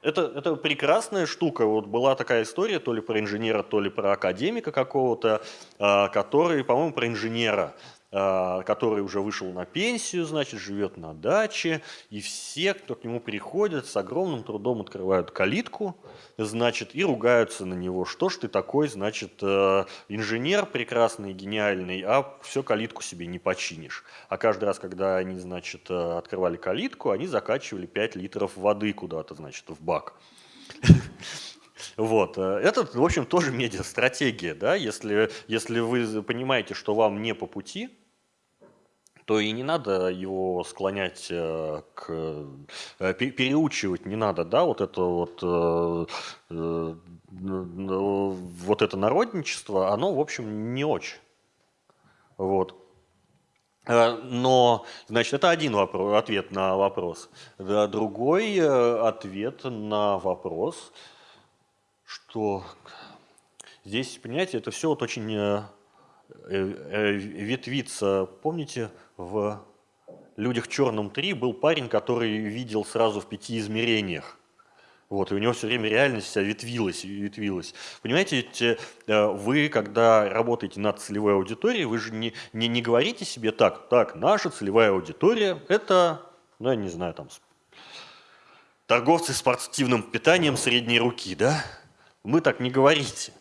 Это, это прекрасная штука. Вот была такая история то ли про инженера, то ли про академика какого-то, который, по-моему, про инженера который уже вышел на пенсию, значит, живет на даче, и все, кто к нему приходят, с огромным трудом открывают калитку, значит, и ругаются на него. Что ж ты такой, значит, э, инженер прекрасный, гениальный, а все калитку себе не починишь. А каждый раз, когда они, значит, э, открывали калитку, они закачивали 5 литров воды куда-то, значит, в бак. Вот. Э, это, в общем, тоже медиа-стратегия. Да? Если, если вы понимаете, что вам не по пути, то и не надо его склонять э, к... Э, переучивать не надо, да, вот это вот... Вот это народничество, оно, в общем, не очень. Вот. Но, значит, это один вопрос, ответ на вопрос. Другой ответ на вопрос, что здесь, понимаете, это все вот очень ветвится. Помните, в «Людях черном 3» был парень, который видел сразу в пяти измерениях. Вот, и у него все время реальность вся ветвилась, ветвилась. Понимаете, э, вы, когда работаете над целевой аудиторией, вы же не, не, не говорите себе так, так, наша целевая аудитория – это, ну, я не знаю, там, торговцы спортивным питанием средней руки, да? Мы так не говорите.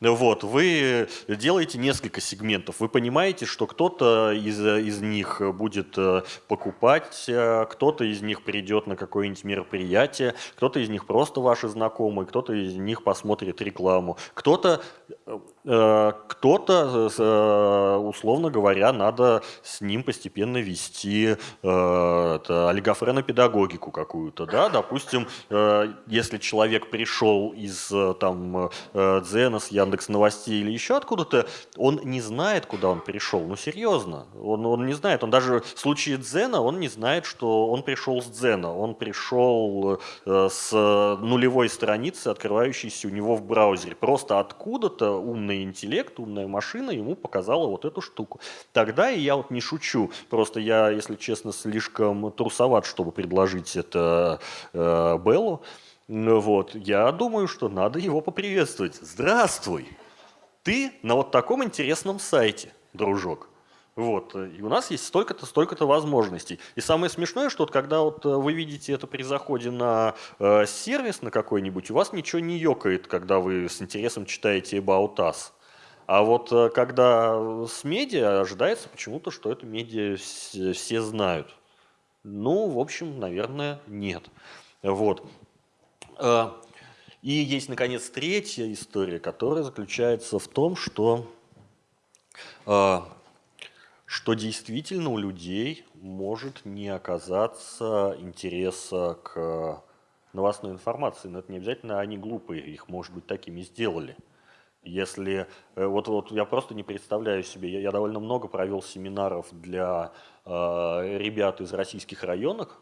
Вот, вы делаете несколько сегментов, вы понимаете, что кто-то из, из них будет э, покупать, э, кто-то из них придет на какое-нибудь мероприятие, кто-то из них просто ваши знакомые, кто-то из них посмотрит рекламу, кто-то Э, кто-то, э, условно говоря, надо с ним постепенно вести э, олигофренопедагогику какую-то. Да? Допустим, если человек пришел из там, Дзена, с Яндекс Новостей или еще откуда-то, он не знает, куда он пришел. Ну, серьезно. Он, он не знает. Он даже в случае Дзена, он не знает, что он пришел с Дзена. Он пришел с нулевой страницы, открывающейся у него в браузере. Просто откуда-то умный интеллект, умная машина ему показала вот эту штуку. Тогда, и я вот не шучу, просто я, если честно, слишком трусоват, чтобы предложить это э, Беллу, вот, я думаю, что надо его поприветствовать. Здравствуй! Ты на вот таком интересном сайте, дружок. Вот. И у нас есть столько-то, столько-то возможностей. И самое смешное, что вот когда вот э, вы видите это при заходе на э, сервис на какой-нибудь, у вас ничего не ёкает, когда вы с интересом читаете About Us. А вот э, когда с медиа ожидается почему-то, что это медиа все знают. Ну, в общем, наверное, нет. Вот. Э, и есть, наконец, третья история, которая заключается в том, что что действительно у людей может не оказаться интереса к новостной информации. Но это не обязательно они глупые, их, может быть, такими сделали. Если э, вот, вот я просто не представляю себе, я, я довольно много провел семинаров для э, ребят из российских районов,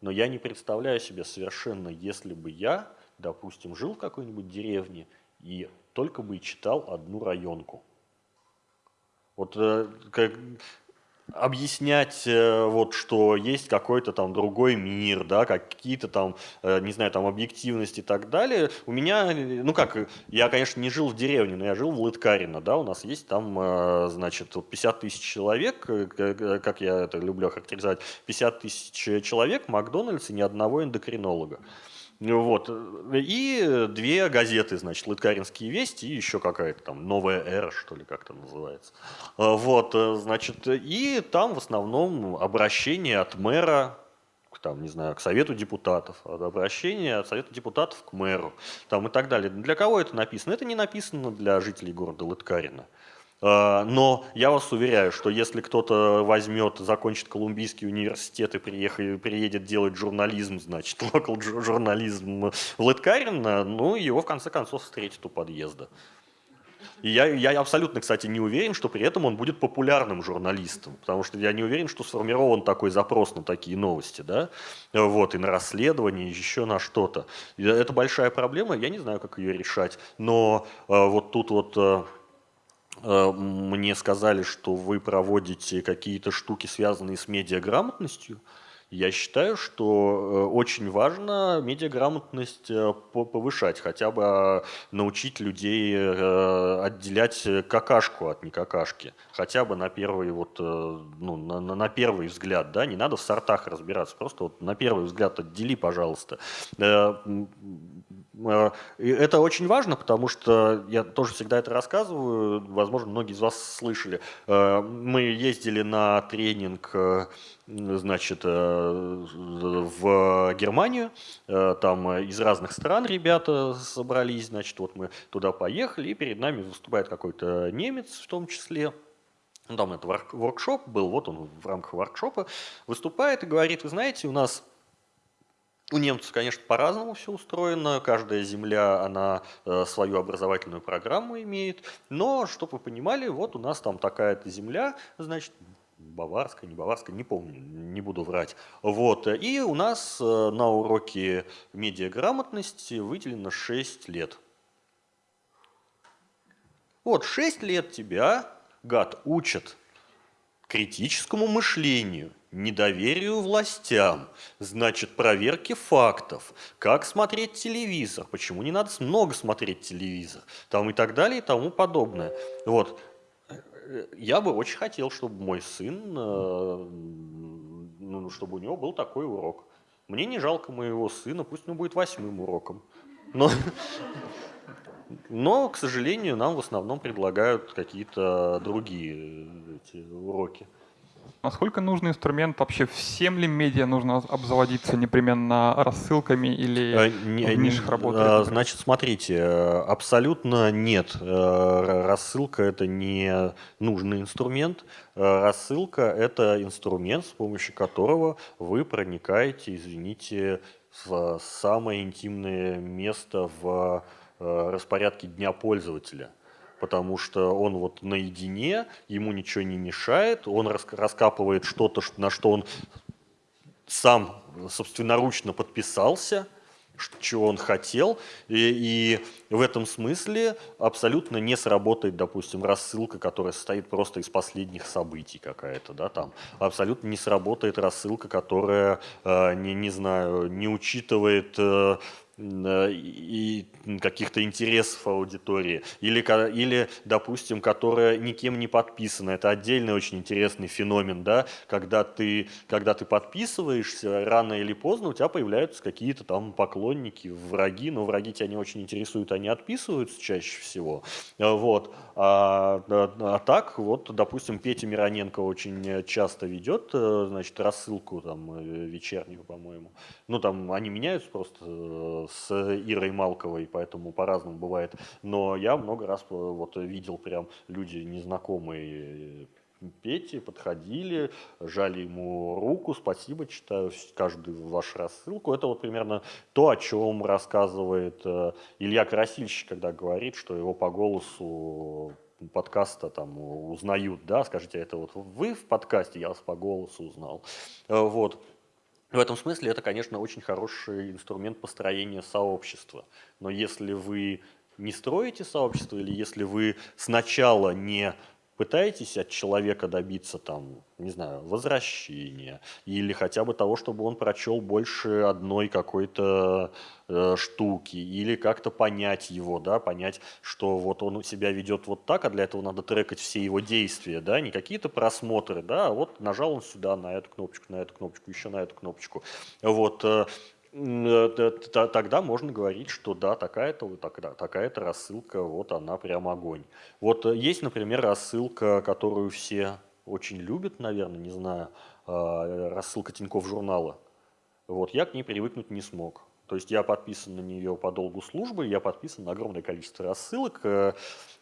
но я не представляю себе совершенно, если бы я, допустим, жил в какой-нибудь деревне и только бы читал одну районку. Вот э, как, объяснять, э, вот, что есть какой-то там другой мир, да, какие-то там, э, не знаю, там объективность и так далее. У меня, ну как, я, конечно, не жил в деревне, но я жил в Лыткарино, да, у нас есть там, значит, 50 тысяч человек, как я это люблю характеризовать, 50 тысяч человек, Макдональдс и ни одного эндокринолога. Вот. И две газеты, значит, Лыткаринские вести и еще какая-то там новая эра, что ли, как это называется. А, вот, э, значит, и там в основном обращение от мэра там, не знаю, к Совету депутатов, обращение от Совета депутатов к мэру там, и так далее. Для кого это написано? Это не написано для жителей города Лыткарина. А, но я вас уверяю, что если кто-то возьмет, закончит Колумбийский университет и приедет делать журнализм, значит, локал журнализм в Лыткарино, ну, его в конце концов встретит у подъезда. И я, я абсолютно, кстати, не уверен, что при этом он будет популярным журналистом, потому что я не уверен, что сформирован такой запрос на такие новости, да, вот, и на расследование, еще на что-то. Это большая проблема, я не знаю, как ее решать, но э, вот тут вот э, Э, мне сказали, что вы проводите какие-то штуки, связанные с медиаграмотностью. Я считаю, что э, очень важно медиаграмотность э, повышать, хотя бы научить людей отделять какашку от некакашки, хотя бы на первый, вот, ну, на, на первый взгляд, да, не надо в сортах разбираться, просто вот на первый взгляд отдели, пожалуйста. Э, это очень важно, потому что я тоже всегда это рассказываю, возможно, многие из вас слышали. Э, мы ездили на тренинг э, значит, в Германию, там из разных стран ребята собрались, значит, вот мы туда поехали, и перед нами выступает какой-то немец в том числе, там это воркшоп был, вот он в рамках воркшопа выступает и говорит, вы знаете, у нас У немцев, конечно, по-разному все устроено. Каждая земля, она э, свою образовательную программу имеет. Но, чтобы вы понимали, вот у нас там такая-то земля, значит, баварская, не баварская, не помню, не буду врать. Вот. И у нас э, на уроке медиаграмотности выделено 6 лет. Вот 6 лет тебя, гад, учат критическому мышлению, недоверию властям, значит, проверке фактов, как смотреть телевизор, почему не надо много смотреть телевизор, там и так далее и тому подобное. Вот. Я бы очень хотел, чтобы мой сын, э, ну, чтобы у него был такой урок. Мне не жалко моего сына, пусть он будет восьмым уроком. Но, но, к сожалению, нам в основном предлагают какие-то другие эти уроки. Насколько нужный инструмент вообще? Всем ли медиа нужно обзаводиться непременно рассылками или а, не, в нишах работает? А, значит, смотрите, абсолютно нет. Э, рассылка – это не нужный инструмент. Рассылка – это инструмент, с помощью которого вы проникаете, извините, в самое интимное место в распорядке дня пользователя – потому что он вот наедине, ему ничего не мешает, он раскапывает что-то, на что он сам собственноручно подписался, чего он хотел, и, и в этом смысле абсолютно не сработает, допустим, рассылка, которая состоит просто из последних событий какая-то, да, там, абсолютно не сработает рассылка, которая, э, не, не знаю, не учитывает э, и каких-то интересов аудитории, или, или, допустим, которая никем не подписана. Это отдельный очень интересный феномен, да, когда ты, когда ты подписываешься, рано или поздно у тебя появляются какие-то там поклонники, враги, но враги тебя не очень интересуют, они отписываются чаще всего. Вот. А, а, а так, вот, допустим, Петя Мироненко очень часто ведет, э, значит, рассылку там э, вечернюю, по-моему. Ну, там они меняются просто э, с Ирой Малковой, поэтому по-разному бывает. Но я много раз э, вот видел прям люди незнакомые Пети подходили, жали ему руку, спасибо, читаю каждую вашу рассылку. Это вот примерно то, о чем рассказывает э, Илья Красильщик, когда говорит, что его по голосу подкаста там узнают, да, скажите, это вот вы в подкасте, я вас по голосу узнал. Э, вот. В этом смысле это, конечно, очень хороший инструмент построения сообщества. Но если вы не строите сообщество, или если вы сначала не пытаетесь от человека добиться там, не знаю, возвращения или хотя бы того, чтобы он прочел больше одной какой-то э, штуки или как-то понять его, да, понять, что вот он себя ведет вот так, а для этого надо трекать все его действия, да, не какие-то просмотры, да, а вот нажал он сюда на эту кнопочку, на эту кнопочку, еще на эту кнопочку, вот, э, тогда можно говорить, что да, такая-то такая -то рассылка, вот она прям огонь. Вот э, есть, например, рассылка, которую все очень любят, наверное, не знаю, а, рассылка Тинькофф журнала. Вот я к ней привыкнуть не смог. То есть я подписан на нее по долгу службы, я подписан на огромное количество рассылок, э,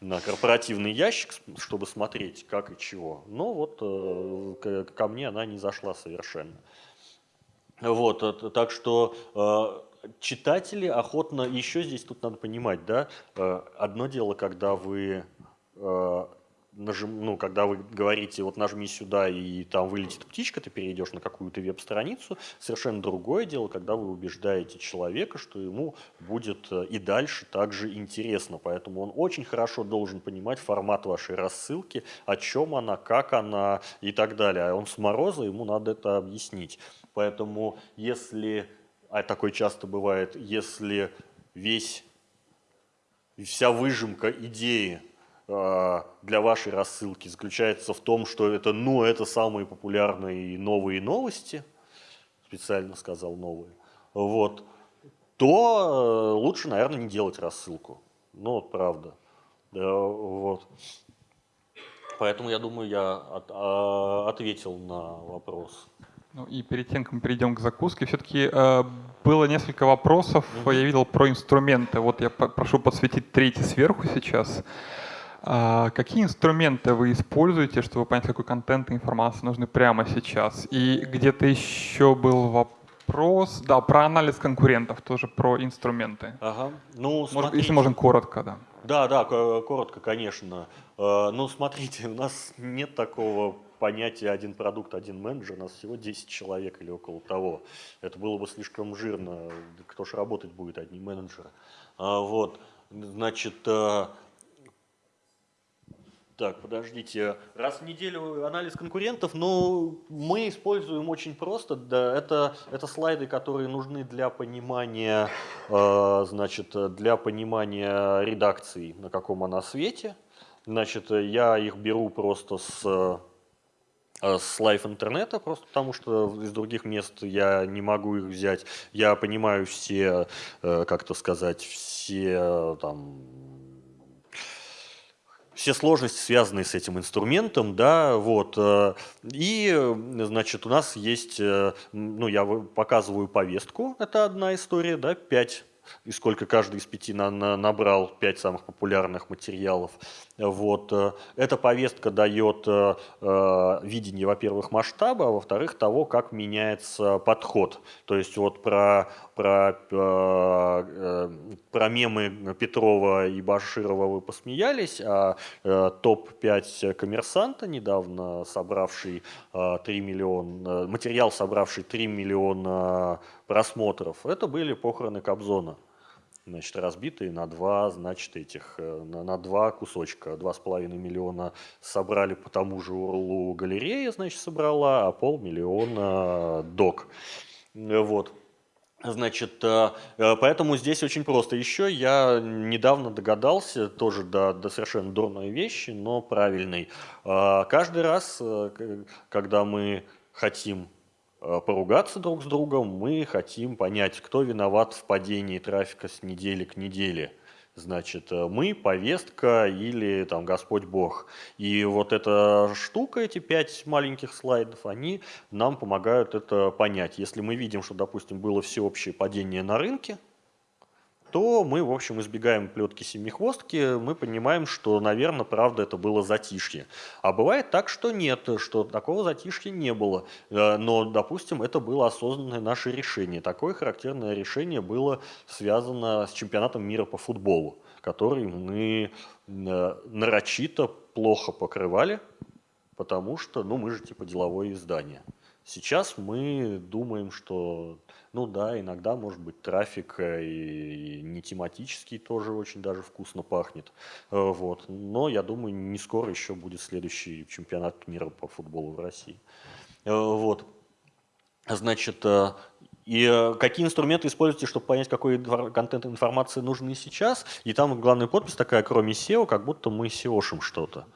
на корпоративный ящик, чтобы смотреть, как и чего. Но вот ко мне она не зашла совершенно. Вот, э, так что э, читатели охотно, еще здесь тут надо понимать, да, э, одно дело, когда вы нажим, ну, когда вы говорите, вот нажми сюда, и там вылетит птичка, ты перейдешь на какую-то веб-страницу, совершенно другое дело, когда вы убеждаете человека, что ему будет и дальше также интересно. Поэтому он очень хорошо должен понимать формат вашей рассылки, о чем она, как она и так далее. А он с мороза, ему надо это объяснить. Поэтому если, а такое часто бывает, если весь, вся выжимка идеи а, для вашей рассылки заключается в том, что это, ну, это самые популярные новые новости, специально сказал новые, вот, то э, лучше, наверное, не делать рассылку. Ну, вот правда. Да, вот. Поэтому я думаю, я от, а, ответил на вопрос. Ну и перед тем, как мы перейдем к закуске, все-таки э, было несколько вопросов. Mm-hmm. Я видел про инструменты. Вот я прошу подсветить третий сверху сейчас. А, какие инструменты вы используете, чтобы понять, какой контент и информация нужны прямо сейчас? И где-то еще был вопрос да, про анализ конкурентов, тоже про инструменты. Ага. Ну, Может, если можно коротко, да. Да, да, ко- коротко, конечно. Э, Ну, смотрите, у нас нет такого понятия один продукт, один менеджер, нас всего 10 человек или около того. Это было бы слишком жирно, кто ж работать будет, одни менеджеры. А, Вот, значит, э, так, подождите. Раз в неделю анализ конкурентов, ну, мы используем очень просто. Да, это, это слайды, которые нужны для понимания, э, значит, для понимания редакции, на каком она свете. Значит, я их беру просто с, с лайф интернета, просто потому что из других мест я не могу их взять. Я понимаю все, э, как то сказать, все э, там все сложности, связанные с этим инструментом, да, вот. э, И, э, значит, у нас есть, э, ну, я показываю повестку, это одна история, да, пять, и сколько каждый из пяти на- на- набрал, пять самых популярных материалов. Вот. э, Эта повестка дает э, э, видение, во-первых, масштаба, а во-вторых, того, как меняется подход. То есть вот про, про, э, э, про мемы Петрова и Баширова вы посмеялись, а э, топ-5 коммерсанта, недавно собравший э, 3 миллиона, материал, собравший 3 миллиона просмотров, это были похороны Кобзона значит, разбитые на два, значит, этих, э, на, на два кусочка. Два с половиной миллиона собрали по тому же урлу галерея, значит, собрала, а полмиллиона док. Э, Вот. Значит, э, поэтому здесь очень просто. Еще я недавно догадался, тоже до, до совершенно дурной вещи, но правильной. Каждый раз, когда мы хотим поругаться друг с другом, мы хотим понять, кто виноват в падении трафика с недели к неделе. Значит, э, мы, повестка или там Господь Бог. И вот эта штука, эти пять маленьких слайдов, они нам помогают это понять. Если мы видим, что, допустим, было всеобщее падение на рынке, то мы, в общем, избегаем плетки семихвостки, мы понимаем, что, наверное, правда, это было затишье. А бывает так, что нет, что такого затишья не было. Э, Но, допустим, это было осознанное наше решение. Такое характерное решение было связано с чемпионатом мира по футболу, который мы э, нарочито плохо покрывали, потому что, ну, мы же типа деловое издание. Сейчас мы думаем, что, ну да, иногда может быть трафик э, и, и не тематический тоже очень даже вкусно пахнет. Э, Вот. Но я думаю, не скоро еще будет следующий чемпионат мира по футболу в России. Э, Вот. Значит, и какие инструменты используете, чтобы понять, какой контент информации нужны сейчас? И там главная подпись такая, кроме SEO, как будто мы SEOшим что-то.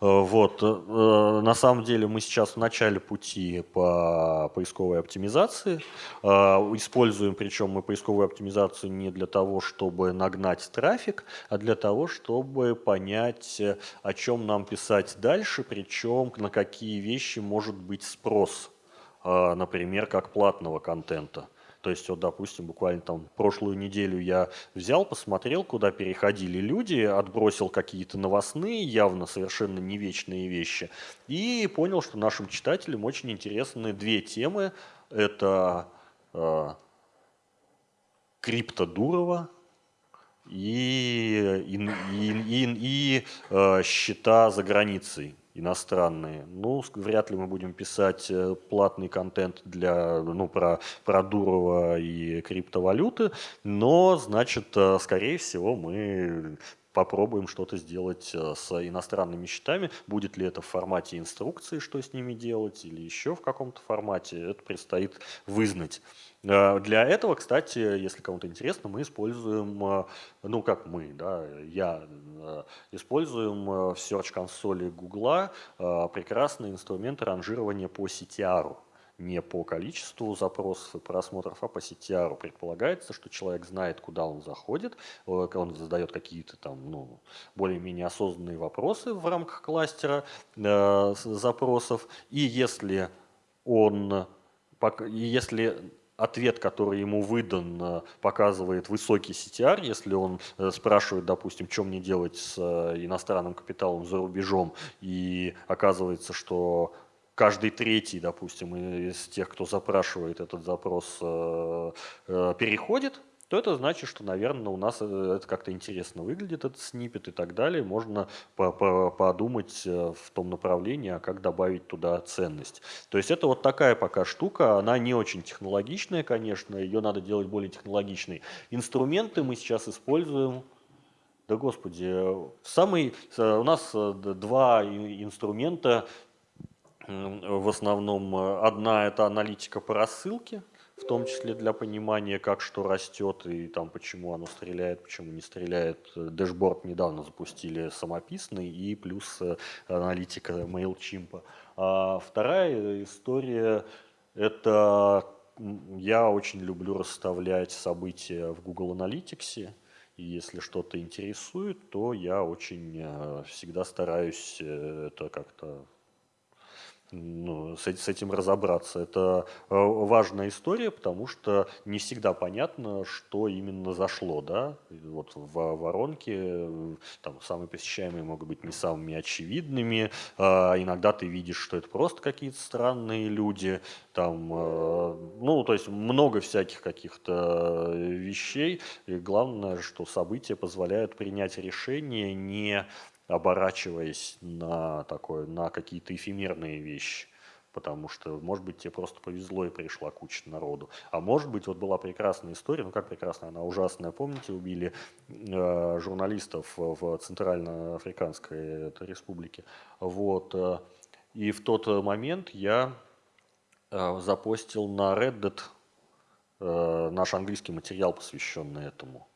Э, Вот. э, На самом деле мы сейчас в начале пути по поисковой оптимизации. Э, Используем, причем мы поисковую оптимизацию не для того, чтобы нагнать трафик, а для того, чтобы понять, э, о чем нам писать дальше, причем на какие вещи может быть спрос, э, например, как платного контента. То есть, вот, допустим, буквально там прошлую неделю я взял, посмотрел, куда переходили люди, отбросил какие-то новостные, явно совершенно не вечные вещи, и понял, что нашим читателям очень интересны две темы. Это э, крипто Дурова и, и, и, и- и, э, счета за границей иностранные. Ну, вряд ли мы будем писать э, платный контент для, ну, про, про Дурова и криптовалюты, но, значит, э, скорее всего, мы попробуем что-то сделать э, с иностранными счетами. Будет ли это в формате инструкции, что с ними делать, или еще в каком-то формате, это предстоит вызнать. Э, Для этого, кстати, если кому-то интересно, мы используем, э, ну как мы, да, я э, используем в Search консоли э, прекрасный инструмент ранжирования по CTR. Не по количеству запросов и просмотров, а по CTR. Предполагается, что человек знает, куда он заходит, он задает какие-то там, ну, более-менее осознанные вопросы в рамках кластера запросов. И если он и если ответ, который ему выдан, э, показывает высокий CTR, если он э, спрашивает, допустим, что мне делать с э, иностранным капиталом за рубежом, и оказывается, что каждый третий, допустим, из тех, кто запрашивает этот запрос, переходит, то это значит, что, наверное, у нас э, это как-то интересно выглядит, этот снипет и так далее. Можно по -по подумать в том направлении, а как добавить туда ценность. То есть это вот такая пока штука, она не очень технологичная, конечно, ее надо делать более технологичной. Инструменты мы сейчас используем да господи, самый, у нас два инструмента в основном э, одна это аналитика по рассылке, в том числе для понимания, как что растет и там почему оно стреляет, почему не стреляет. Дэшборд недавно запустили самописный и плюс э, аналитика MailChimp. А вторая история – это я очень люблю расставлять события в Google Analytics. И если что-то интересует, то я очень э, всегда стараюсь это как-то ну, с, с этим разобраться. Это э, важная история, потому что не всегда понятно, что именно зашло. Да? Вот в воронке э, там, самые посещаемые могут быть не самыми очевидными. А иногда ты видишь, что это просто какие-то странные люди. Там, э, ну, то есть много всяких каких-то вещей. И главное, что события позволяют принять решение не оборачиваясь на, такое, на какие-то эфемерные вещи. Потому что, может быть, тебе просто повезло и пришла куча народу. А может быть, вот была прекрасная история, ну как прекрасная, она ужасная. Помните, убили э, журналистов в Центральноафриканской республике. Вот. Э, и в тот момент я э, запостил на Reddit э, наш английский материал, посвященный этому.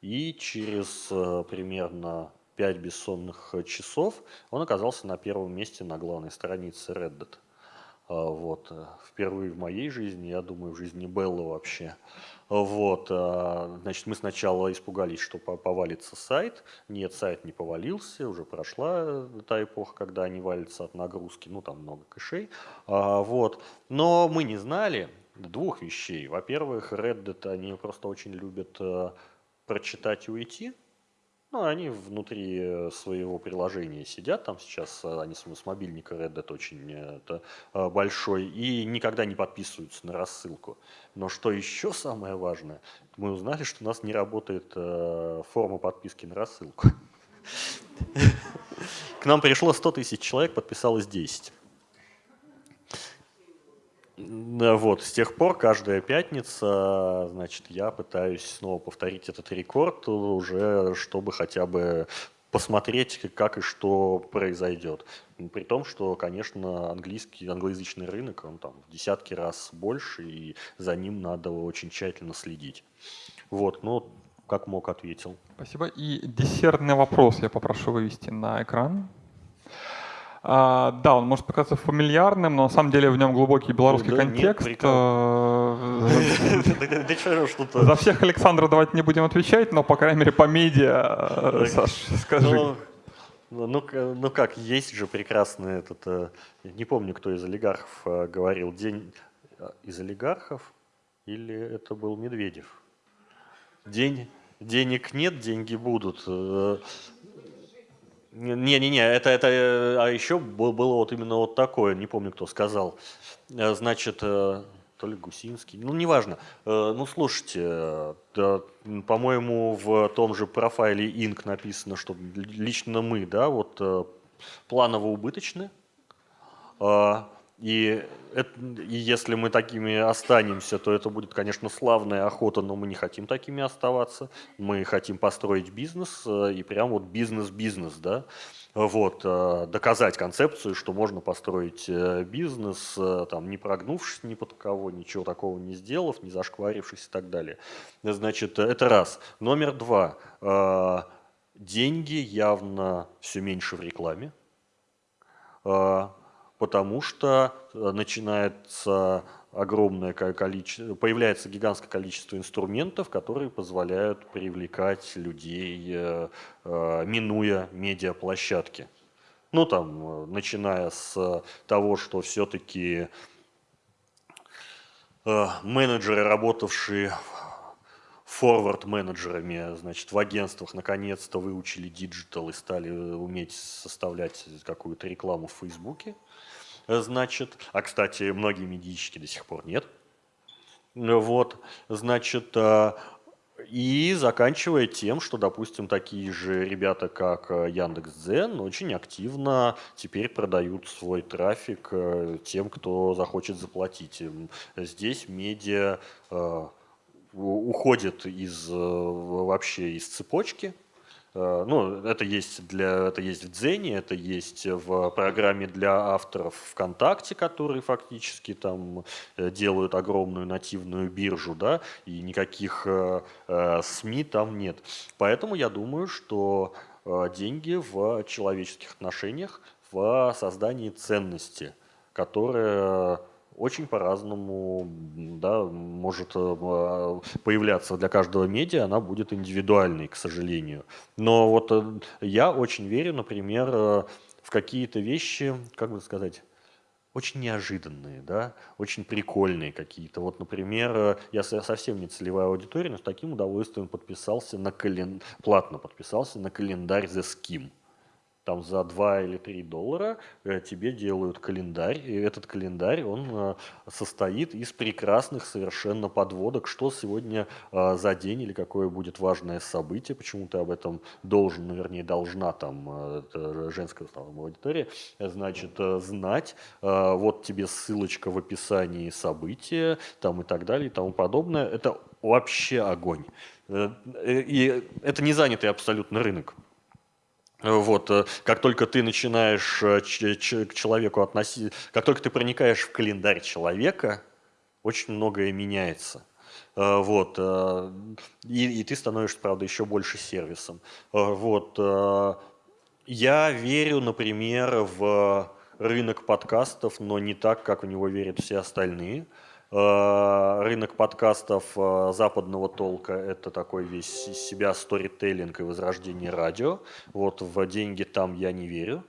И через э, примерно 5 бессонных э, часов, он оказался на первом месте на главной странице Reddit. А, вот. Э, впервые в моей жизни, я думаю, в жизни Беллы вообще. Вот. А, значит, мы сначала испугались, что повалится сайт. Нет, сайт не повалился, уже прошла та эпоха, когда они валятся от нагрузки, ну там много кэшей. А, вот. Но мы не знали двух вещей. Во-первых, Reddit, они просто очень любят э, прочитать и уйти. Ну, они внутри э, своего приложения сидят, там сейчас э, они с мобильника Reddit очень э, это, большой, и никогда не подписываются на рассылку. Но что еще самое важное, мы узнали, что у нас не работает форма подписки на рассылку. К нам пришло 100 тысяч человек, подписалось 10. Вот, с тех пор каждая пятница, значит, я пытаюсь снова повторить этот рекорд уже, чтобы хотя бы посмотреть, как и что произойдет. При том, что, конечно, английский, англоязычный рынок, он там в десятки раз больше, и за ним надо очень тщательно следить. Вот, ну, как мог, ответил. Спасибо. И десертный вопрос я попрошу вывести на экран. А, да, он может показаться фамильярным, но на самом деле в нем глубокий белорусский да, контекст. Нет, э, За всех Александра давайте не будем отвечать, но, по крайней мере, по медиа, Саш, скажи. Ну, ну, ну как, есть же прекрасный этот, э, не помню, кто из олигархов э, говорил, день из олигархов или это был Медведев? День, денег нет, деньги будут. Не-не-не, это, это, э, а еще было вот именно вот такое, не помню, кто сказал. Э, значит, э, то ли Гусинский, ну, неважно. Ну, слушайте, по-моему, в том же профайле Инк написано, что лично мы, да, вот планово убыточны, а, и, это, и если мы такими останемся, то это будет, конечно, славная охота, но мы не хотим такими оставаться. Мы хотим построить бизнес, э, и прям вот бизнес-бизнес, да. Вот, э, доказать концепцию, что можно построить э, бизнес, там, не прогнувшись ни под кого, ничего такого не сделав, не зашкварившись и так далее. Значит, это раз. Номер два. Деньги явно все меньше в рекламе потому что э, начинается огромное количество, появляется гигантское количество инструментов, которые позволяют привлекать людей, э, э, минуя медиаплощадки. Ну, там, начиная с того, что все-таки менеджеры, работавшие форвард-менеджерами, значит, в агентствах наконец-то выучили digital и стали уметь составлять какую-то рекламу в Фейсбуке. Значит, а, кстати, многие медийщики до сих пор нет. Вот, значит, и заканчивая тем, что, допустим, такие же ребята, как э, Яндекс.Дзен, очень активно теперь продают свой трафик э, тем, кто захочет заплатить. Здесь медиа э, уходит из, вообще из цепочки, Э, ну, это есть, для, это есть в Дзене, это есть в программе для авторов ВКонтакте, которые фактически там э, делают огромную нативную биржу, да, и никаких э, СМИ там нет. Поэтому я думаю, что деньги в человеческих отношениях, в создании ценности, которая очень по-разному да, может э, появляться для каждого медиа, она будет индивидуальной, к сожалению. Но вот э, я очень верю, например, э, в какие-то вещи, как бы сказать, очень неожиданные, да, очень прикольные какие-то. Вот, например, я совсем не целевая аудитория, но с таким удовольствием подписался на кален... платно подписался на календарь The Scheme там за 2 или 3 доллара э, тебе делают календарь, и этот календарь, он э, состоит из прекрасных совершенно подводок, что сегодня э, за день или какое будет важное событие, почему ты об этом должен, ну, вернее, должна там, женская аудитория, значит, знать, вот тебе ссылочка в описании события, там и так далее и тому подобное, это вообще огонь. И это не занятый абсолютно рынок. Вот, э, как только ты начинаешь э, к человеку относить, как только ты проникаешь в календарь человека, очень многое меняется. Э, вот, и, и ты становишься, правда, еще больше сервисом. Вот, я верю, например, в рынок подкастов, но не так, как в него верят все остальные. Э, рынок подкастов э, западного толка – это такой весь из себя сторителлинг и возрождение радио. Вот в деньги там я не верю,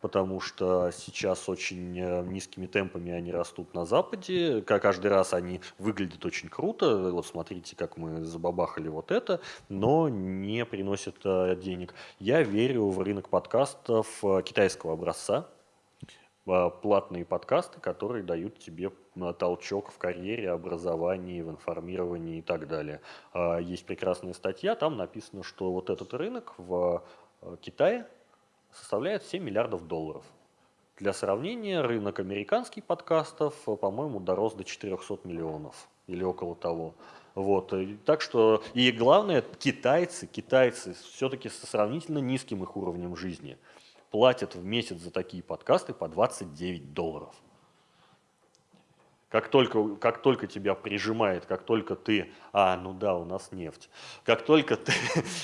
потому что сейчас очень э, низкими темпами они растут на Западе. Каждый раз они выглядят очень круто. Вот смотрите, как мы забабахали вот это, но не приносят денег. Я верю в рынок подкастов китайского образца, платные подкасты, которые дают тебе а, толчок в карьере, образовании, в информировании и так далее. А, есть прекрасная статья, там написано, что вот этот рынок в Китае составляет 7 миллиардов долларов. Для сравнения, рынок американских подкастов, по-моему, дорос до 400 миллионов или около того. Вот. Так что, и главное, китайцы, китайцы все-таки со сравнительно низким их уровнем жизни – платят в месяц за такие подкасты по 29 долларов. Как только, как только тебя прижимает, как только ты, а, ну да, у нас нефть, как только ты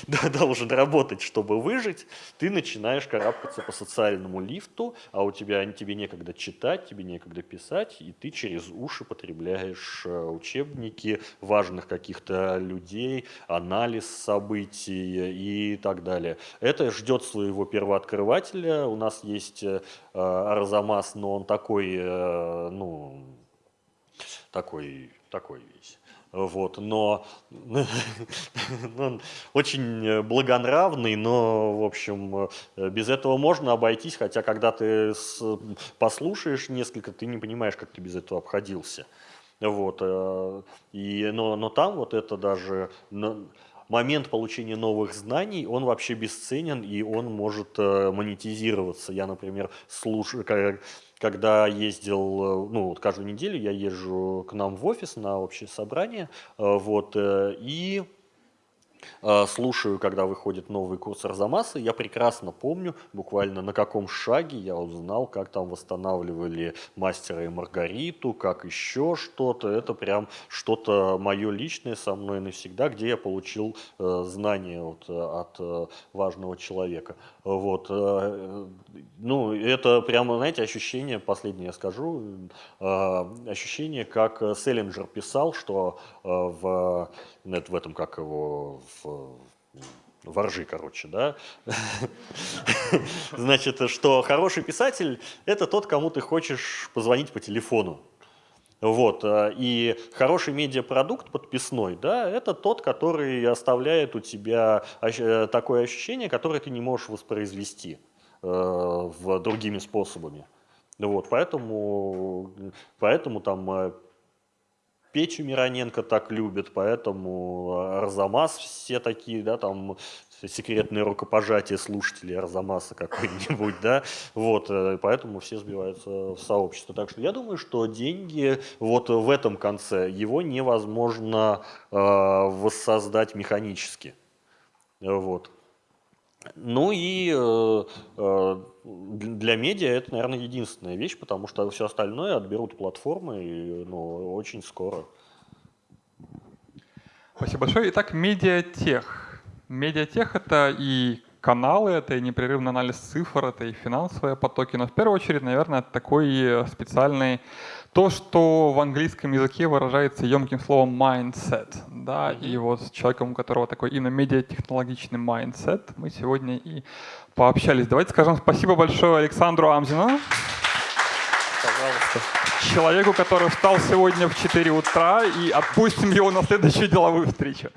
должен работать, чтобы выжить, ты начинаешь карабкаться по социальному лифту, а у тебя тебе некогда читать, тебе некогда писать, и ты через уши потребляешь э, учебники важных каких-то людей, анализ событий и так далее. Это ждет своего первооткрывателя. У нас есть э, Арзамас, но он такой, э, ну, такой, такой весь. Вот, но он очень благонравный, но, в общем, без этого можно обойтись, хотя когда ты послушаешь несколько, ты не понимаешь, как ты без этого обходился. Вот, э, и, но, но там вот это даже момент получения новых знаний, он вообще бесценен, и он может э, монетизироваться. Я, например, слушаю, когда ездил, э, ну, вот каждую неделю я езжу к нам в офис на общее собрание, э, вот, э, и слушаю, когда выходит новый курс Арзамаса, я прекрасно помню, буквально на каком шаге я узнал, как там восстанавливали мастера и Маргариту, как еще что-то. Это прям что-то мое личное со мной навсегда, где я получил э, знания вот, от э, важного человека. Вот. Э, ну, это прямо, знаете, ощущение, последнее я скажу, э, ощущение, как Селлинджер писал, что э, в, в этом, как его, в, воржи, короче, да. Значит, что хороший писатель – это тот, кому ты хочешь позвонить по телефону. Вот, и хороший медиапродукт подписной, да, это тот, который оставляет у тебя такое ощущение, которое ты не можешь воспроизвести э, в другими способами. Вот, поэтому, поэтому там э, Печу Мироненко так любят, поэтому Арзамас все такие, да, там секретное рукопожатие слушателей Арзамаса какой-нибудь, да, вот, э, поэтому все сбиваются в сообщество. Так что я думаю, что деньги вот в этом конце, его невозможно э, воссоздать механически, вот. Ну и э, э, для медиа это, наверное, единственная вещь, потому что все остальное отберут платформы и, ну, очень скоро. Спасибо большое. Итак, медиатех. Медиатех — это и каналы, это и непрерывный анализ цифр, это и финансовые потоки, но в первую очередь, наверное, такой специальный то, что в английском языке выражается емким словом mindset, да, и вот с человеком, у которого такой именно медиатехнологичный mindset, мы сегодня и пообщались. Давайте скажем спасибо большое Александру Амзину. Пожалуйста. Человеку, который встал сегодня в 4 утра, и отпустим его на следующую деловую встречу.